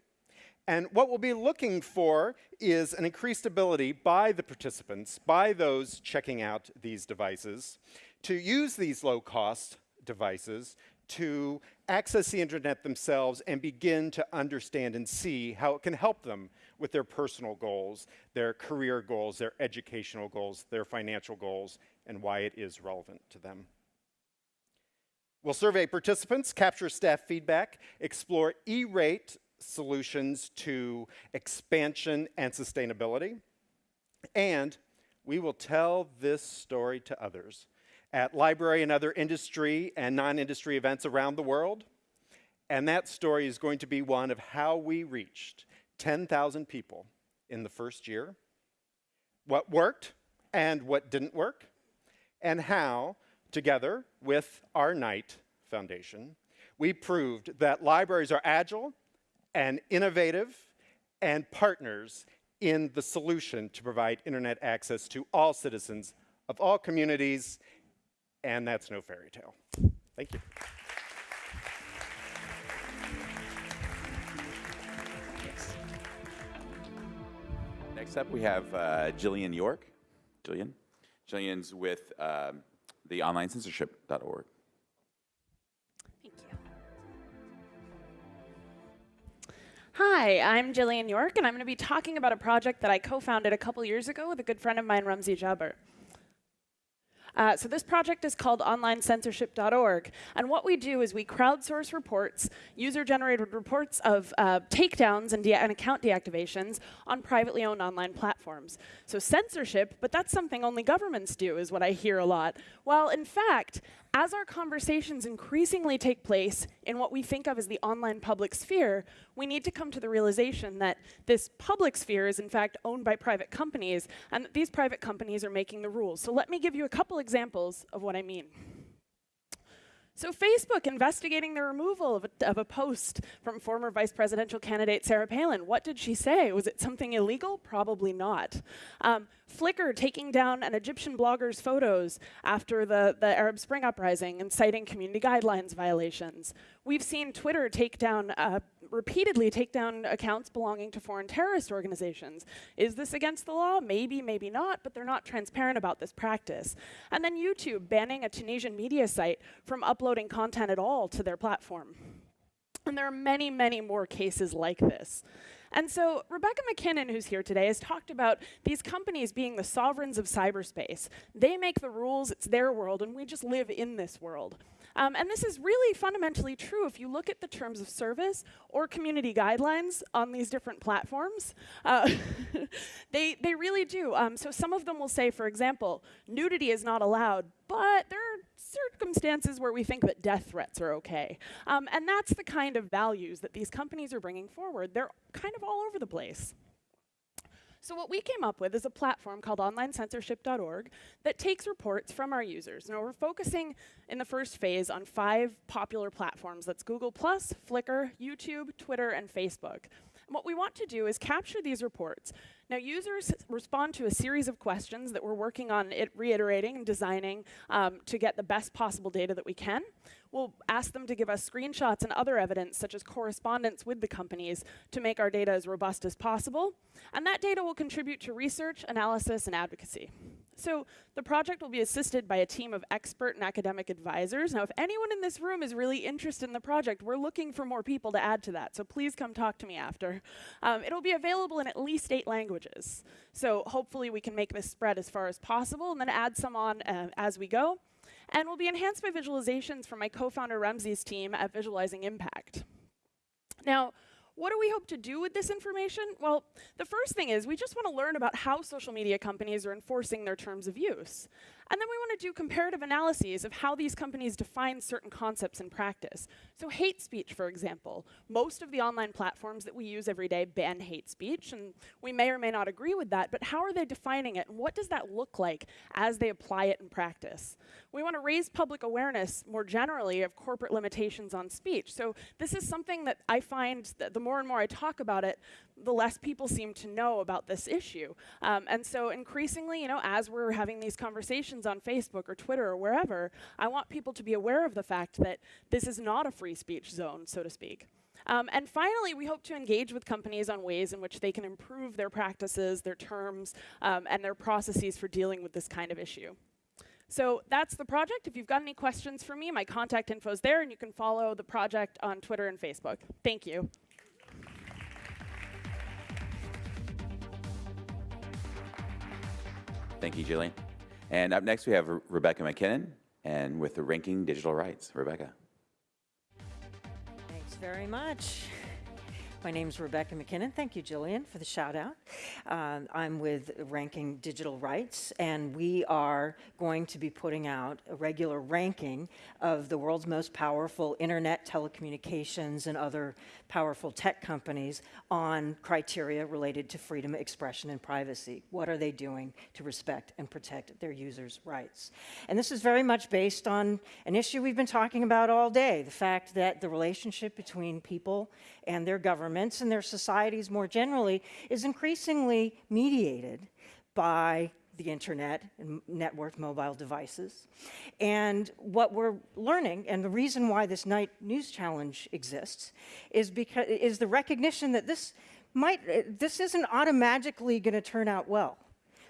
And what we'll be looking for is an increased ability by the participants, by those checking out these devices, to use these low-cost devices to access the internet themselves and begin to understand and see how it can help them with their personal goals, their career goals, their educational goals, their financial goals, and why it is relevant to them. We'll survey participants, capture staff feedback, explore E-rate solutions to expansion and sustainability, and we will tell this story to others at library and other industry and non-industry events around the world. And that story is going to be one of how we reached 10,000 people in the first year, what worked and what didn't work, and how Together with our Knight Foundation, we proved that libraries are agile and innovative and partners in the solution to provide internet access to all citizens of all communities, and that's no fairy tale. Thank you. Next up, we have uh, Jillian York. Jillian. Jillian's with um, the onlinecensorship.org. Thank you. Hi, I'm Jillian York, and I'm going to be talking about a project that I co-founded a couple years ago with a good friend of mine, Ramzi Jaber. Uh, so this project is called onlinecensorship.org. And what we do is we crowdsource reports, user-generated reports of uh, takedowns and, and, account deactivations on privately owned online platforms. So censorship, but that's something only governments do, is what I hear a lot. Well, in fact, as our conversations increasingly take place in what we think of as the online public sphere, we need to come to the realization that this public sphere is in fact owned by private companies, and that these private companies are making the rules. So let me give you a couple examples of what I mean. So Facebook investigating the removal of a, of a, post from former vice presidential candidate Sarah Palin. What did she say? Was it something illegal? Probably not. Um, Flickr taking down an Egyptian blogger's photos after the, the Arab Spring uprising and citing community guidelines violations. We've seen Twitter take down, uh, repeatedly take down accounts belonging to foreign terrorist organizations. Is this against the law? Maybe, maybe not, but they're not transparent about this practice. And then YouTube banning a Tunisian media site from uploading content at all to their platform. And there are many, many more cases like this. And so Rebecca MacKinnon, who's here today, has talked about these companies being the sovereigns of cyberspace. They make the rules, it's their world, and we just live in this world. Um, and this is really fundamentally true if you look at the terms of service or community guidelines on these different platforms. Uh, (laughs) they, they really do. Um, so some of them will say, for example, nudity is not allowed, but there are circumstances where we think that death threats are okay. Um, and that's the kind of values that these companies are bringing forward. They're kind of all over the place. So what we came up with is a platform called onlinecensorship.org that takes reports from our users. Now we're focusing in the first phase on five popular platforms. That's Google+, Flickr, YouTube, Twitter, and Facebook. And what we want to do is capture these reports. Now users respond to a series of questions that we're working on reiterating and designing um, to get the best possible data that we can. We'll ask them to give us screenshots and other evidence, such as correspondence with the companies, to make our data as robust as possible. And that data will contribute to research, analysis, and advocacy. So the project will be assisted by a team of expert and academic advisors. Now, if anyone in this room is really interested in the project, we're looking for more people to add to that. So please come talk to me after. Um, it'll be available in at least eight languages. So hopefully we can make this spread as far as possible and then add some on uh, as we go and will be enhanced by visualizations from my co-founder Ramzi's team at Visualizing Impact. Now, what do we hope to do with this information? Well, the first thing is we just want to learn about how social media companies are enforcing their terms of use. And then we want to do comparative analyses of how these companies define certain concepts in practice. So hate speech, for example. Most of the online platforms that we use every day ban hate speech, and we may or may not agree with that, but how are they defining it, and what does that look like as they apply it in practice? We want to raise public awareness more generally of corporate limitations on speech. So this is something that I find that the more and more I talk about it, the less people seem to know about this issue. Um, and so increasingly, you know, as we're having these conversations on Facebook or Twitter or wherever, I want people to be aware of the fact that this is not a free speech zone, so to speak. Um, and finally, we hope to engage with companies on ways in which they can improve their practices, their terms, um, and their processes for dealing with this kind of issue. So that's the project. If you've got any questions for me, my contact info is there, and you can follow the project on Twitter and Facebook. Thank you. Thank you, Jillian. And up next, we have Re Rebecca MacKinnon and with the Ranking Digital Rights. Rebecca. Thanks very much. My name is Rebecca MacKinnon. Thank you, Jillian, for the shout out. Um, I'm with Ranking Digital Rights, and we are going to be putting out a regular ranking of the world's most powerful internet, telecommunications, and other powerful tech companies on criteria related to freedom of expression and privacy. What are they doing to respect and protect their users' rights? And this is very much based on an issue we've been talking about all day, the fact that the relationship between people and their government governments and their societies more generally is increasingly mediated by the internet and networked mobile devices. And what we're learning, and the reason why this Knight News Challenge exists, is because is the recognition that this might this isn't automatically going to turn out well.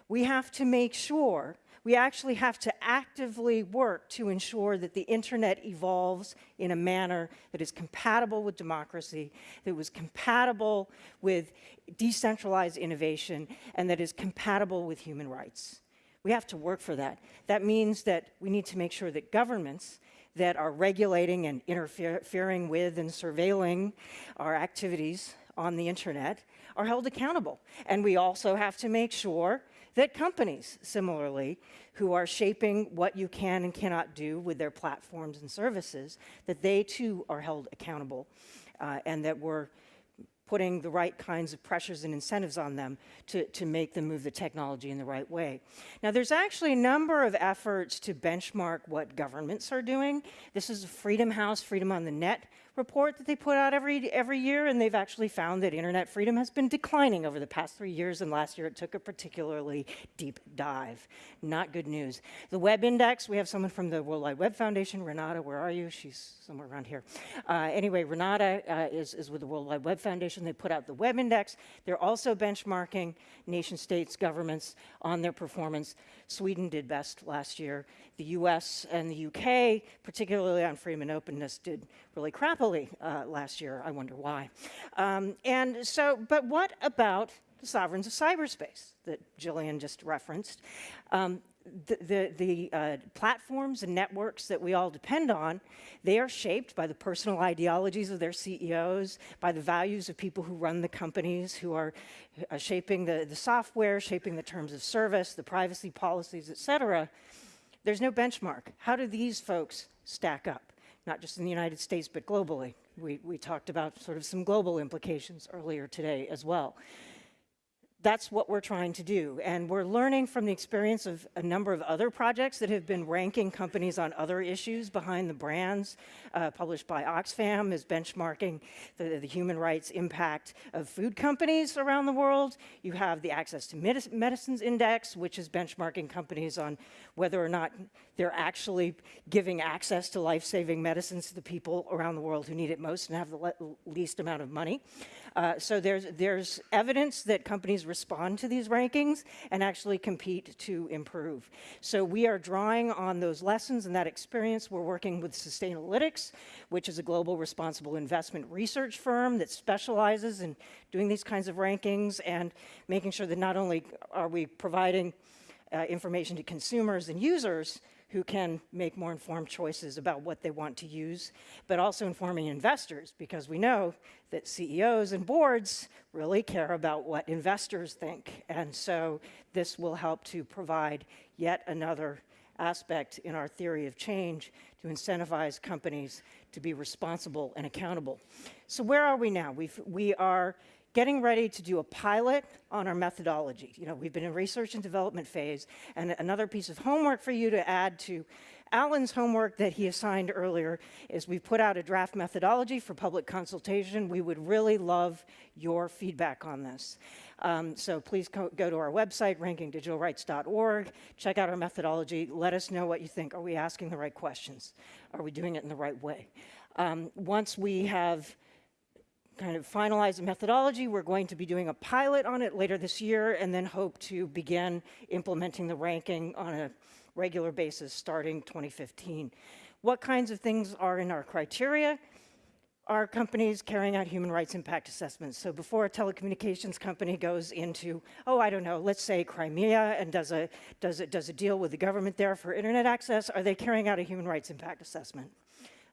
We have to make sure we actually have to actively work to ensure that the internet evolves in a manner that is compatible with democracy, that was compatible with decentralized innovation, and that is compatible with human rights. We have to work for that. That means that we need to make sure that governments that are regulating and interfering with and surveilling our activities on the internet are held accountable. And we also have to make sure that companies, similarly, who are shaping what you can and cannot do with their platforms and services, that they too are held accountable uh, and that we're putting the right kinds of pressures and incentives on them to, to make them move the technology in the right way. Now, there's actually a number of efforts to benchmark what governments are doing. This is a Freedom House, Freedom on the Net report that they put out every, every year, and they've actually found that internet freedom has been declining over the past three years, and last year it took a particularly deep dive. Not good news. The Web Index, we have someone from the World Wide Web Foundation, Renata, where are you? She's somewhere around here. Uh, anyway, Renata uh, is, is with the World Wide Web Foundation. And they put out the Web Index. They're also benchmarking nation states, governments on their performance. Sweden did best last year. The US and the UK, particularly on freedom and openness, did really crappily uh, last year. I wonder why. Um, and so, but what about the sovereigns of cyberspace that Jillian just referenced? Um, the, the, the uh, platforms and networks that we all depend on, they are shaped by the personal ideologies of their CEOs, by the values of people who run the companies, who are uh, shaping the, the software, shaping the terms of service, the privacy policies, et cetera. There's no benchmark. How do these folks stack up? Not just in the United States, but globally. We, we talked about sort of some global implications earlier today as well that's what we're trying to do. And we're learning from the experience of a number of other projects that have been ranking companies on other issues behind the brands. Uh, published by Oxfam is benchmarking the, the, human rights impact of food companies around the world. You have the Access to Medicines Index, which is benchmarking companies on whether or not they're actually giving access to life-saving medicines to the people around the world who need it most and have the le least amount of money. Uh, so there's, there's evidence that companies respond to these rankings and actually compete to improve. So we are drawing on those lessons and that experience. We're working with Sustainalytics, which is a global responsible investment research firm that specializes in doing these kinds of rankings and making sure that not only are we providing uh, information to consumers and users, who can make more informed choices about what they want to use, but also informing investors because we know that CEOs and boards really care about what investors think. And so this will help to provide yet another aspect in our theory of change to incentivize companies to be responsible and accountable. So where are we now? We've, we are getting ready to do a pilot on our methodology. You know, we've been in research and development phase, and another piece of homework for you to add to Alan's homework that he assigned earlier is we put out a draft methodology for public consultation. We would really love your feedback on this. Um, so please go, to our website, rankingdigitalrights.org, check out our methodology, let us know what you think. Are we asking the right questions? Are we doing it in the right way? Um, once we have kind of finalize the methodology. We're going to be doing a pilot on it later this year and then hope to begin implementing the ranking on a regular basis starting 2015. What kinds of things are in our criteria? Are companies carrying out human rights impact assessments? So before a telecommunications company goes into, oh, I don't know, let's say Crimea and does a, does, a, does a deal with the government there for internet access, are they carrying out a human rights impact assessment?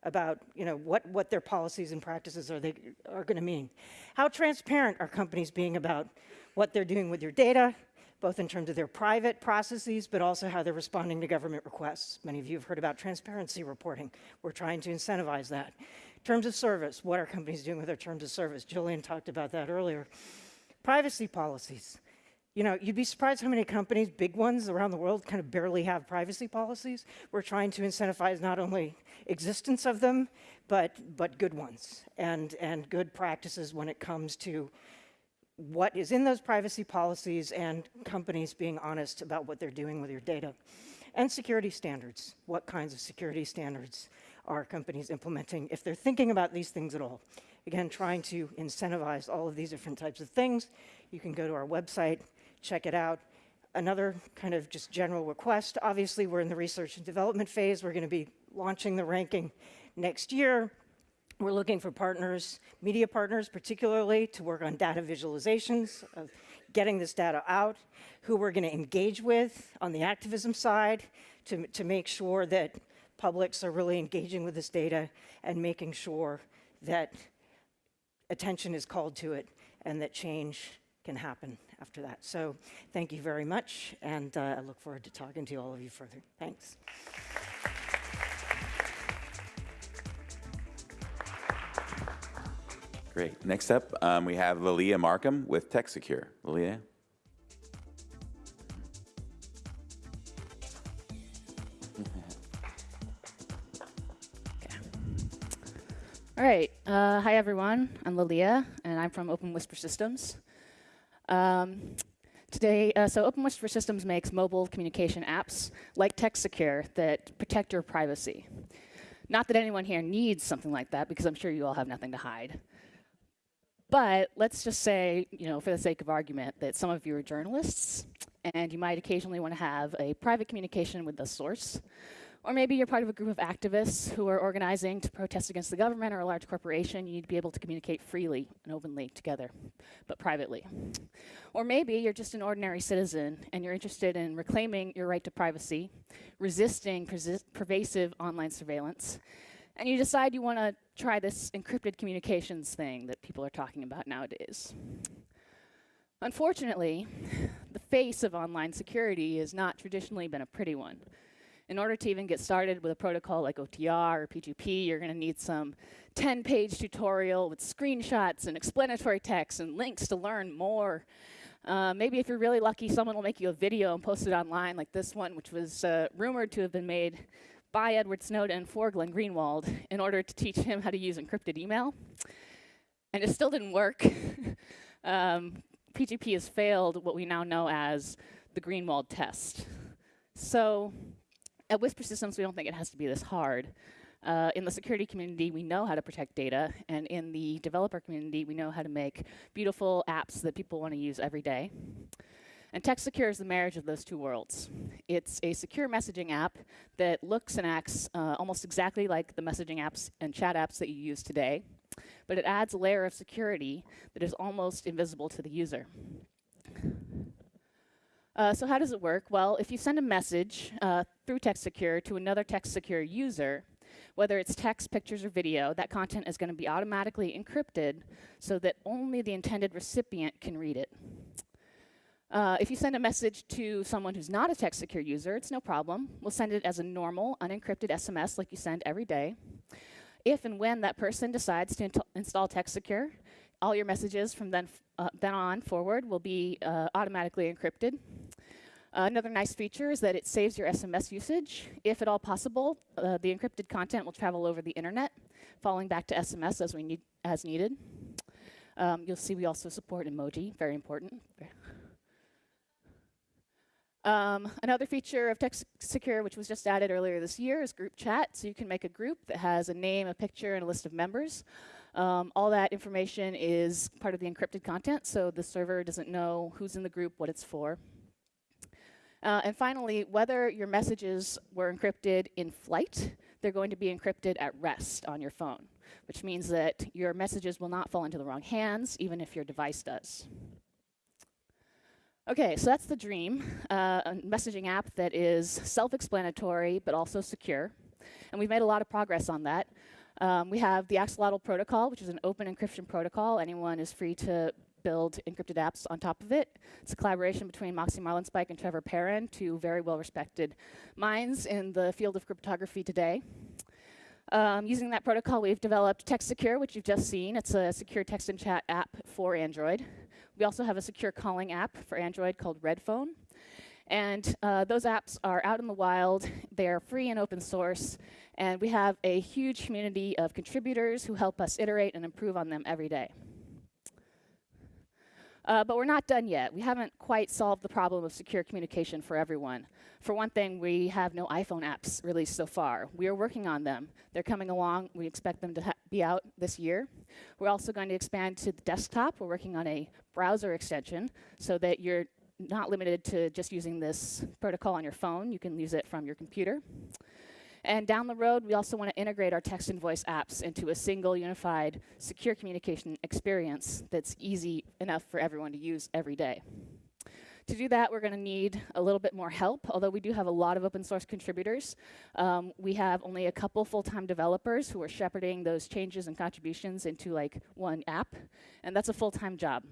About you know, what, what their policies and practices are, they, are going to mean. How transparent are companies being about what they're doing with your data, both in terms of their private processes, but also how they're responding to government requests. Many of you have heard about transparency reporting. We're trying to incentivize that. Terms of service, what are companies doing with their terms of service? Jillian talked about that earlier. Privacy policies. You know, you'd be surprised how many companies, big ones around the world, kind of barely have privacy policies. We're trying to incentivize not only existence of them, but, but good ones and, and good practices when it comes to what is in those privacy policies and companies being honest about what they're doing with your data. And security standards. What kinds of security standards are companies implementing if they're thinking about these things at all? Again, trying to incentivize all of these different types of things. You can go to our website, check it out. Another kind of just general request, obviously we're in the research and development phase. We're gonna be launching the ranking next year. We're looking for partners, media partners particularly, to work on data visualizations of getting this data out, who we're gonna engage with on the activism side to, to make sure that publics are really engaging with this data and making sure that attention is called to it and that change can happen after that. So thank you very much, and uh, I look forward to talking to all of you further. Thanks. Great. Next up, um, we have Lilia Markham with TextSecure. Lilia? (laughs) All right. Uh, hi, everyone. I'm Lilia, and I'm from Open Whisper Systems. Um, today, uh, so Open Whisper Systems makes mobile communication apps like TextSecure that protect your privacy. Not that anyone here needs something like that, because I'm sure you all have nothing to hide. But let's just say, you know, for the sake of argument, that some of you are journalists, and you might occasionally want to have a private communication with the source. Or maybe you're part of a group of activists who are organizing to protest against the government or a large corporation. You need to be able to communicate freely and openly together, but privately. Or maybe you're just an ordinary citizen and you're interested in reclaiming your right to privacy, resisting pervasive online surveillance, and you decide you want to try this encrypted communications thing that people are talking about nowadays. Unfortunately, the face of online security has not traditionally been a pretty one. In order to even get started with a protocol like OTR or PGP, you're going to need some 10-page tutorial with screenshots and explanatory text and links to learn more. Uh, maybe if you're really lucky, someone will make you a video and post it online like this one, which was uh, rumored to have been made by Edward Snowden for Glenn Greenwald in order to teach him how to use encrypted email. And it still didn't work. (laughs) um, PGP has failed what we now know as the Greenwald test. So at Whisper Systems, we don't think it has to be this hard. Uh, in the security community, we know how to protect data, and in the developer community, we know how to make beautiful apps that people want to use every day. And TextSecure is the marriage of those two worlds. It's a secure messaging app that looks and acts uh, almost exactly like the messaging apps and chat apps that you use today, but it adds a layer of security that is almost invisible to the user. Uh, so how does it work? Well, if you send a message uh, through TextSecure to another TextSecure user, whether it's text, pictures, or video, that content is going to be automatically encrypted so that only the intended recipient can read it. Uh, if you send a message to someone who's not a TextSecure user, it's no problem. We'll send it as a normal, unencrypted SMS like you send every day. If and when that person decides to install TextSecure, all your messages from then, uh, then on forward will be uh, automatically encrypted. Another nice feature is that it saves your SMS usage. If at all possible, uh, the encrypted content will travel over the internet, falling back to SMS as, we need, as needed. Um, you'll see we also support emoji, very important. Um, another feature of TextSecure, which was just added earlier this year, is group chat. So you can make a group that has a name, a picture, and a list of members. Um, all that information is part of the encrypted content, so the server doesn't know who's in the group, what it's for. Uh, and finally, whether your messages were encrypted in flight, they're going to be encrypted at rest on your phone, which means that your messages will not fall into the wrong hands, even if your device does. Okay, so that's the dream, uh, a messaging app that is self-explanatory but also secure. And we've made a lot of progress on that. Um, we have the Axolotl protocol, which is an open encryption protocol. Anyone is free to build encrypted apps on top of it. It's a collaboration between Moxie Marlinspike and Trevor Perrin, two very well-respected minds in the field of cryptography today. Um, using that protocol, we've developed TextSecure, which you've just seen. It's a secure text and chat app for Android We also have a secure calling app for Android called Redphone. And uh, those apps are out in the wild, they are free and open source, and we have a huge community of contributors who help us iterate and improve on them every day. Uh, but we're not done yet. We haven't quite solved the problem of secure communication for everyone. For one thing, we have no iPhone apps released so far. We are working on them. They're coming along. We expect them to be out this year. We're also going to expand to the desktop. We're working on a browser extension so that you're not limited to just using this protocol on your phone. You can use it from your computer. And down the road, we also want to integrate our text and voice apps into a single unified secure communication experience that's easy enough for everyone to use every day. To do that, we're going to need a little bit more help, although we do have a lot of open source contributors. Um, we have only a couple full-time developers who are shepherding those changes and contributions into like one app, and that's a full-time job.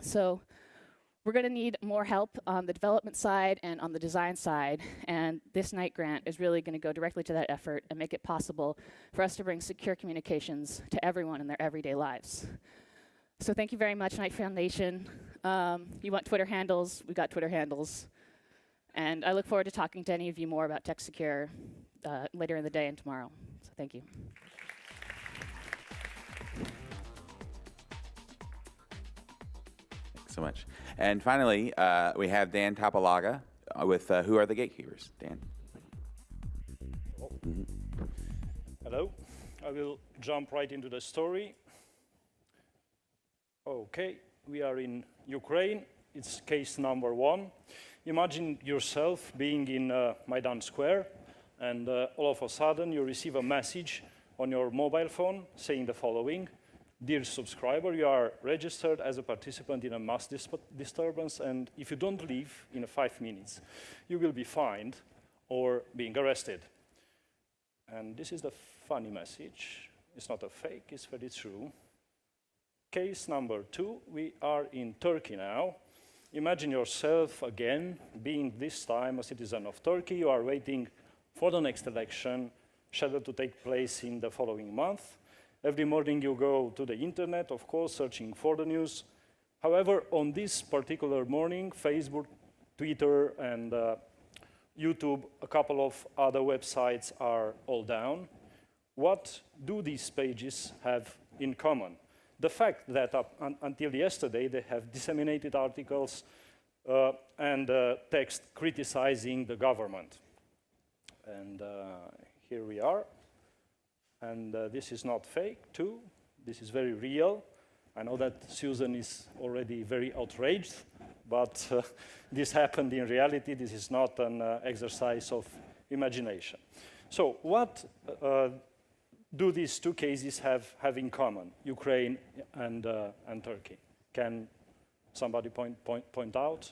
So we're going to need more help on the development side and on the design side, and this Knight grant is really going to go directly to that effort and make it possible for us to bring secure communications to everyone in their everyday lives. So thank you very much, Knight Foundation. Um, you want Twitter handles? We've got Twitter handles. And I look forward to talking to any of you more about TextSecure uh, later in the day and tomorrow. So thank you. Much. And finally, uh, we have Dan Tapalaga uh, with uh, Who Are the Gatekeepers? Dan. Hello. I will jump right into the story. Okay, we are in Ukraine. It's case number one. Imagine yourself being in uh, Maidan Square, and uh, all of a sudden you receive a message on your mobile phone saying the following Dear subscriber, you are registered as a participant in a mass dis disturbance, and if you don't leave in five minutes, you will be fined or being arrested. And this is the funny message. It's not a fake, it's very true. Case number two, we are in Turkey now. Imagine yourself again being this time a citizen of Turkey. You are waiting for the next election, scheduled to take place in the following month. Every morning you go to the internet, of course, searching for the news. However, on this particular morning, Facebook, Twitter, and uh, YouTube, a couple of other websites are all down. What do these pages have in common? The fact that up un until yesterday they have disseminated articles uh, and uh, text criticizing the government. And uh, here we are. And uh, this is not fake, too. This is very real. I know that Susan is already very outraged, but uh, (laughs) this happened in reality. This is not an uh, exercise of imagination. So what uh, do these two cases have, have in common, Ukraine and, uh, and Turkey? Can somebody point, point, point out?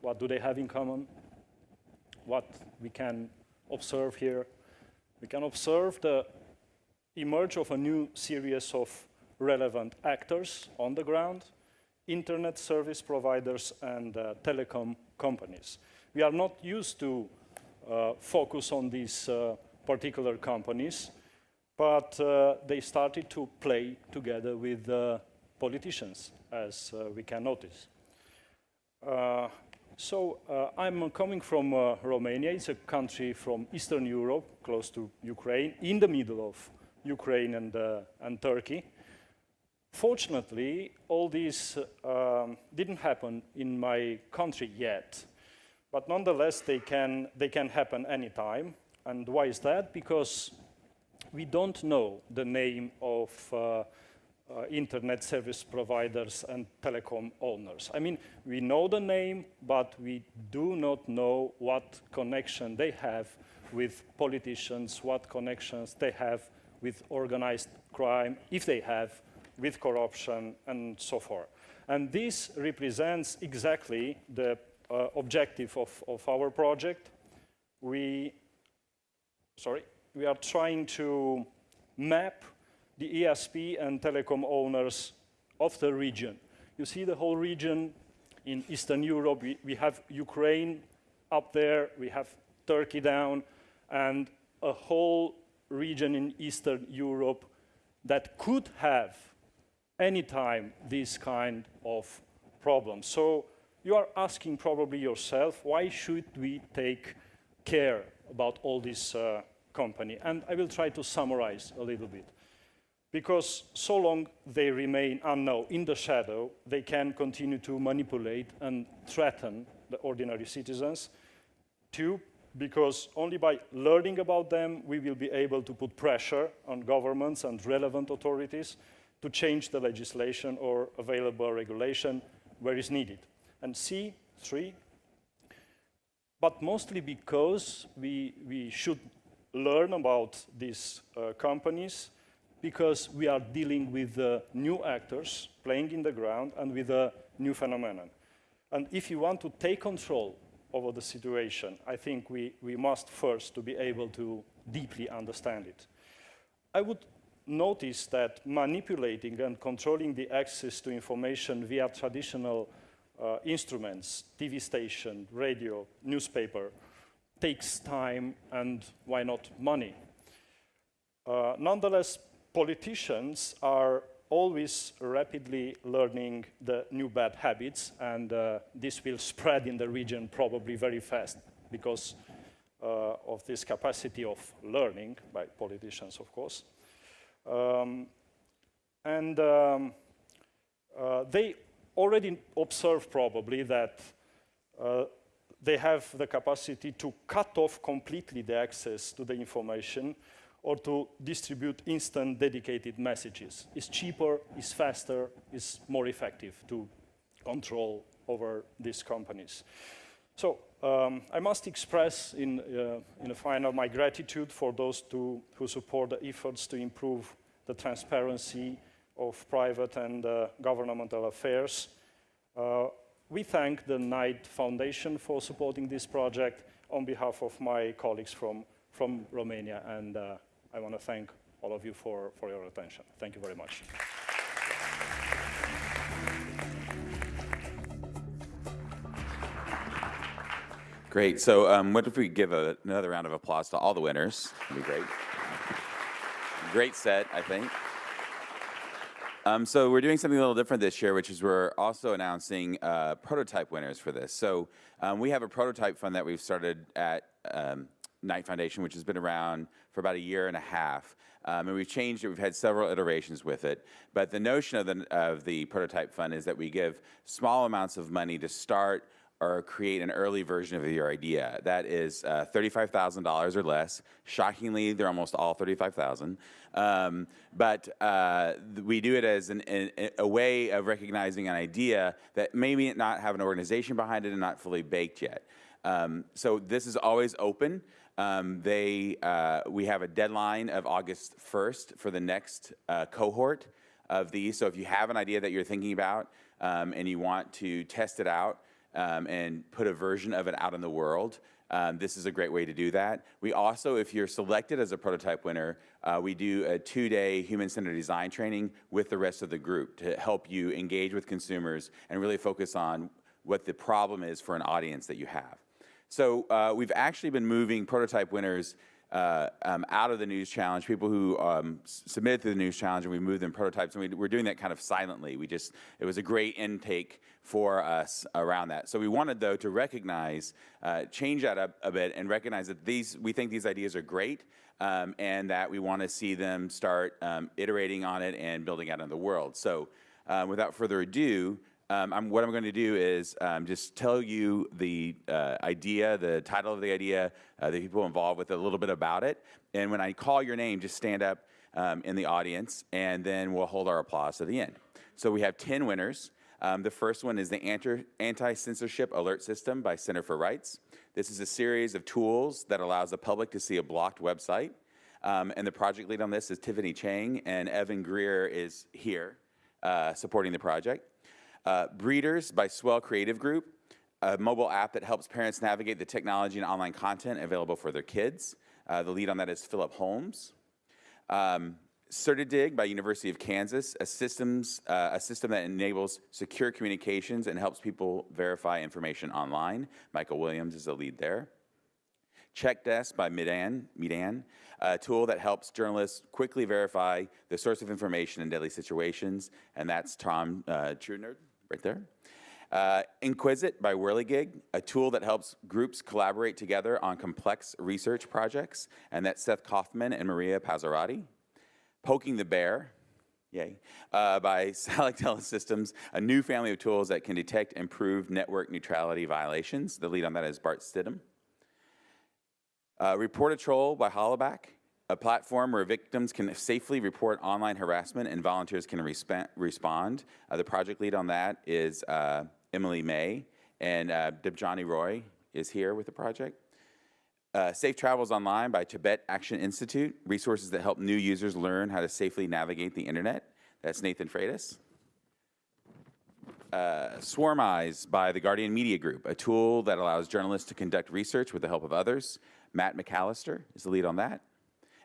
What do they have in common? What we can observe here? We can observe the emerge of a new series of relevant actors on the ground, internet service providers and uh, telecom companies. We are not used to uh, focus on these uh, particular companies, but uh, they started to play together with uh, politicians, as uh, we can notice. so I'm coming from Romania. It's a country from Eastern Europe, close to Ukraine, in the middle of Ukraine and, uh, and Turkey. Fortunately, all this um, didn't happen in my country yet, but nonetheless, they can, they can happen anytime. And why is that? Because we don't know the name of uh, uh, internet service providers and telecom owners. I mean, we know the name, but we do not know what connection they have with politicians, what connections they have with organized crime, if they have, with corruption, and so forth. And this represents exactly the uh, objective of, of our project. We, sorry, we are trying to map the ISP and telecom owners of the region. You see the whole region in Eastern Europe. We, we have Ukraine up there, we have Turkey down, and a whole region in Eastern Europe that could have anytime this kind of problem. So you are asking probably yourself, why should we take care about all this uh, company? And I will try to summarize a little bit. Because so long they remain unknown, in the shadow, they can continue to manipulate and threaten the ordinary citizens. Two, because only by learning about them, we will be able to put pressure on governments and relevant authorities to change the legislation or available regulation where is needed. And C, three, but mostly because we, we should learn about these uh, companies because we are dealing with uh, new actors playing in the ground and with a new phenomenon. And if you want to take control over the situation, I think we, we must first to be able to deeply understand it. I would notice that manipulating and controlling the access to information via traditional uh, instruments, TV station, radio, newspaper, takes time and why not money. Uh, nonetheless, politicians are always rapidly learning the new bad habits, and uh, this will spread in the region probably very fast because uh, of this capacity of learning by politicians, of course. Um, and um, uh, they already observe probably that uh, they have the capacity to cut off completely the access to the information or to distribute instant dedicated messages. It's cheaper, it's faster, it's more effective to control over these companies. So um, I must express in, uh, in a final my gratitude for those to, who support the efforts to improve the transparency of private and uh, governmental affairs. Uh, we thank the Knight Foundation for supporting this project on behalf of my colleagues from, from Romania and uh, I want to thank all of you for, for your attention. Thank you very much. Great. So, um, what if we give a, another round of applause to all the winners? That'd be great. Great set, I think. Um, so we're doing something a little different this year, which is we're also announcing uh, prototype winners for this. So um, we have a prototype fund that we've started at um, Knight Foundation, which has been around for about a year and a half. Um, and we've changed it. We've had several iterations with it. But the notion of the, of the prototype fund is that we give small amounts of money to start or create an early version of your idea. That is uh, $35,000 or less. Shockingly, they're almost all 35,000. Um, but uh, we do it as an, a, a way of recognizing an idea that maybe not have an organization behind it and not fully baked yet. Um, so this is always open. Um, they, uh, we have a deadline of August 1st for the next uh, cohort of these. So if you have an idea that you're thinking about um, and you want to test it out um, and put a version of it out in the world, um, this is a great way to do that. We also, if you're selected as a prototype winner, uh, we do a two-day human-centered design training with the rest of the group to help you engage with consumers and really focus on what the problem is for an audience that you have. So uh, we've actually been moving prototype winners uh, um, out of the news challenge, people who um, submitted to the news challenge, and we moved them prototypes, and we, are doing that kind of silently. We just, it was a great intake for us around that. So we wanted, though, to recognize, uh, change that up a bit, and recognize that these, we think these ideas are great, um, and that we want to see them start um, iterating on it and building out in the world. So uh, without further ado, um, I'm, what I'm going to do is um, just tell you the uh, idea, the title of the idea, uh, the people involved with it, a little bit about it. And when I call your name, just stand up um, in the audience, and then we'll hold our applause at the end. So we have 10 winners. Um, the first one is the Anti-Censorship Alert System by Center for Rights. This is a series of tools that allows the public to see a blocked website. Um, and the project lead on this is Tiffany Chang, and Evan Greer is here uh, supporting the project. Uh, Breeders by Swell Creative Group, a mobile app that helps parents navigate the technology and online content available for their kids. Uh, the lead on that is Philip Holmes. Um, Certidig by University of Kansas, a, systems, uh, a system that enables secure communications and helps people verify information online. Michael Williams is the lead there. CheckDesk by Midan, Meedan, a tool that helps journalists quickly verify the source of information in deadly situations, and that's Tom uh, right there. Uh, Inquisit by Whirligig, a tool that helps groups collaborate together on complex research projects, and that's Seth Kaufman and Maria Pazzarotti. Poking the Bear, yay, uh, by (laughs) Salic Telesystems, a new family of tools that can detect improved network neutrality violations. The lead on that is Bart Stidham. Uh, Report a Troll by Hollaback, a platform where victims can safely report online harassment and volunteers can respond. Uh, the project lead on that is uh, Emily May, and uh, Debjani Roy is here with the project. Uh, Safe Travels Online by Tibet Action Institute, resources that help new users learn how to safely navigate the internet. That's Nathan Freitas. Uh, Swarm Eyes by the Guardian Media Group, a tool that allows journalists to conduct research with the help of others. Matt McAllister is the lead on that.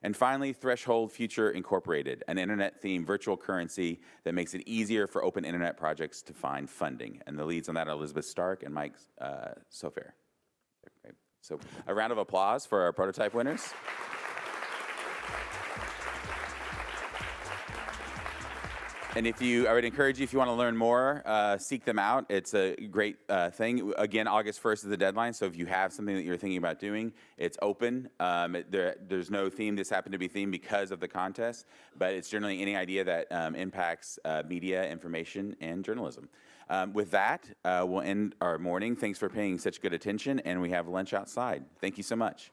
And finally, Threshold Future Incorporated, an internet-themed virtual currency that makes it easier for open internet projects to find funding. And the leads on that are Elizabeth Stark and Mike uh, Sofair. So a round of applause for our prototype winners. And if you, I would encourage you, if you want to learn more, uh, seek them out. It's a great uh, thing. Again, August 1st is the deadline, so if you have something that you're thinking about doing, it's open. Um, it- there, there's no theme. This happened to be themed because of the contest, but it's generally any idea that um, impacts uh, media, information, and journalism. Um, with that, uh, we'll end our morning. Thanks for paying such good attention, and we have lunch outside. Thank you so much.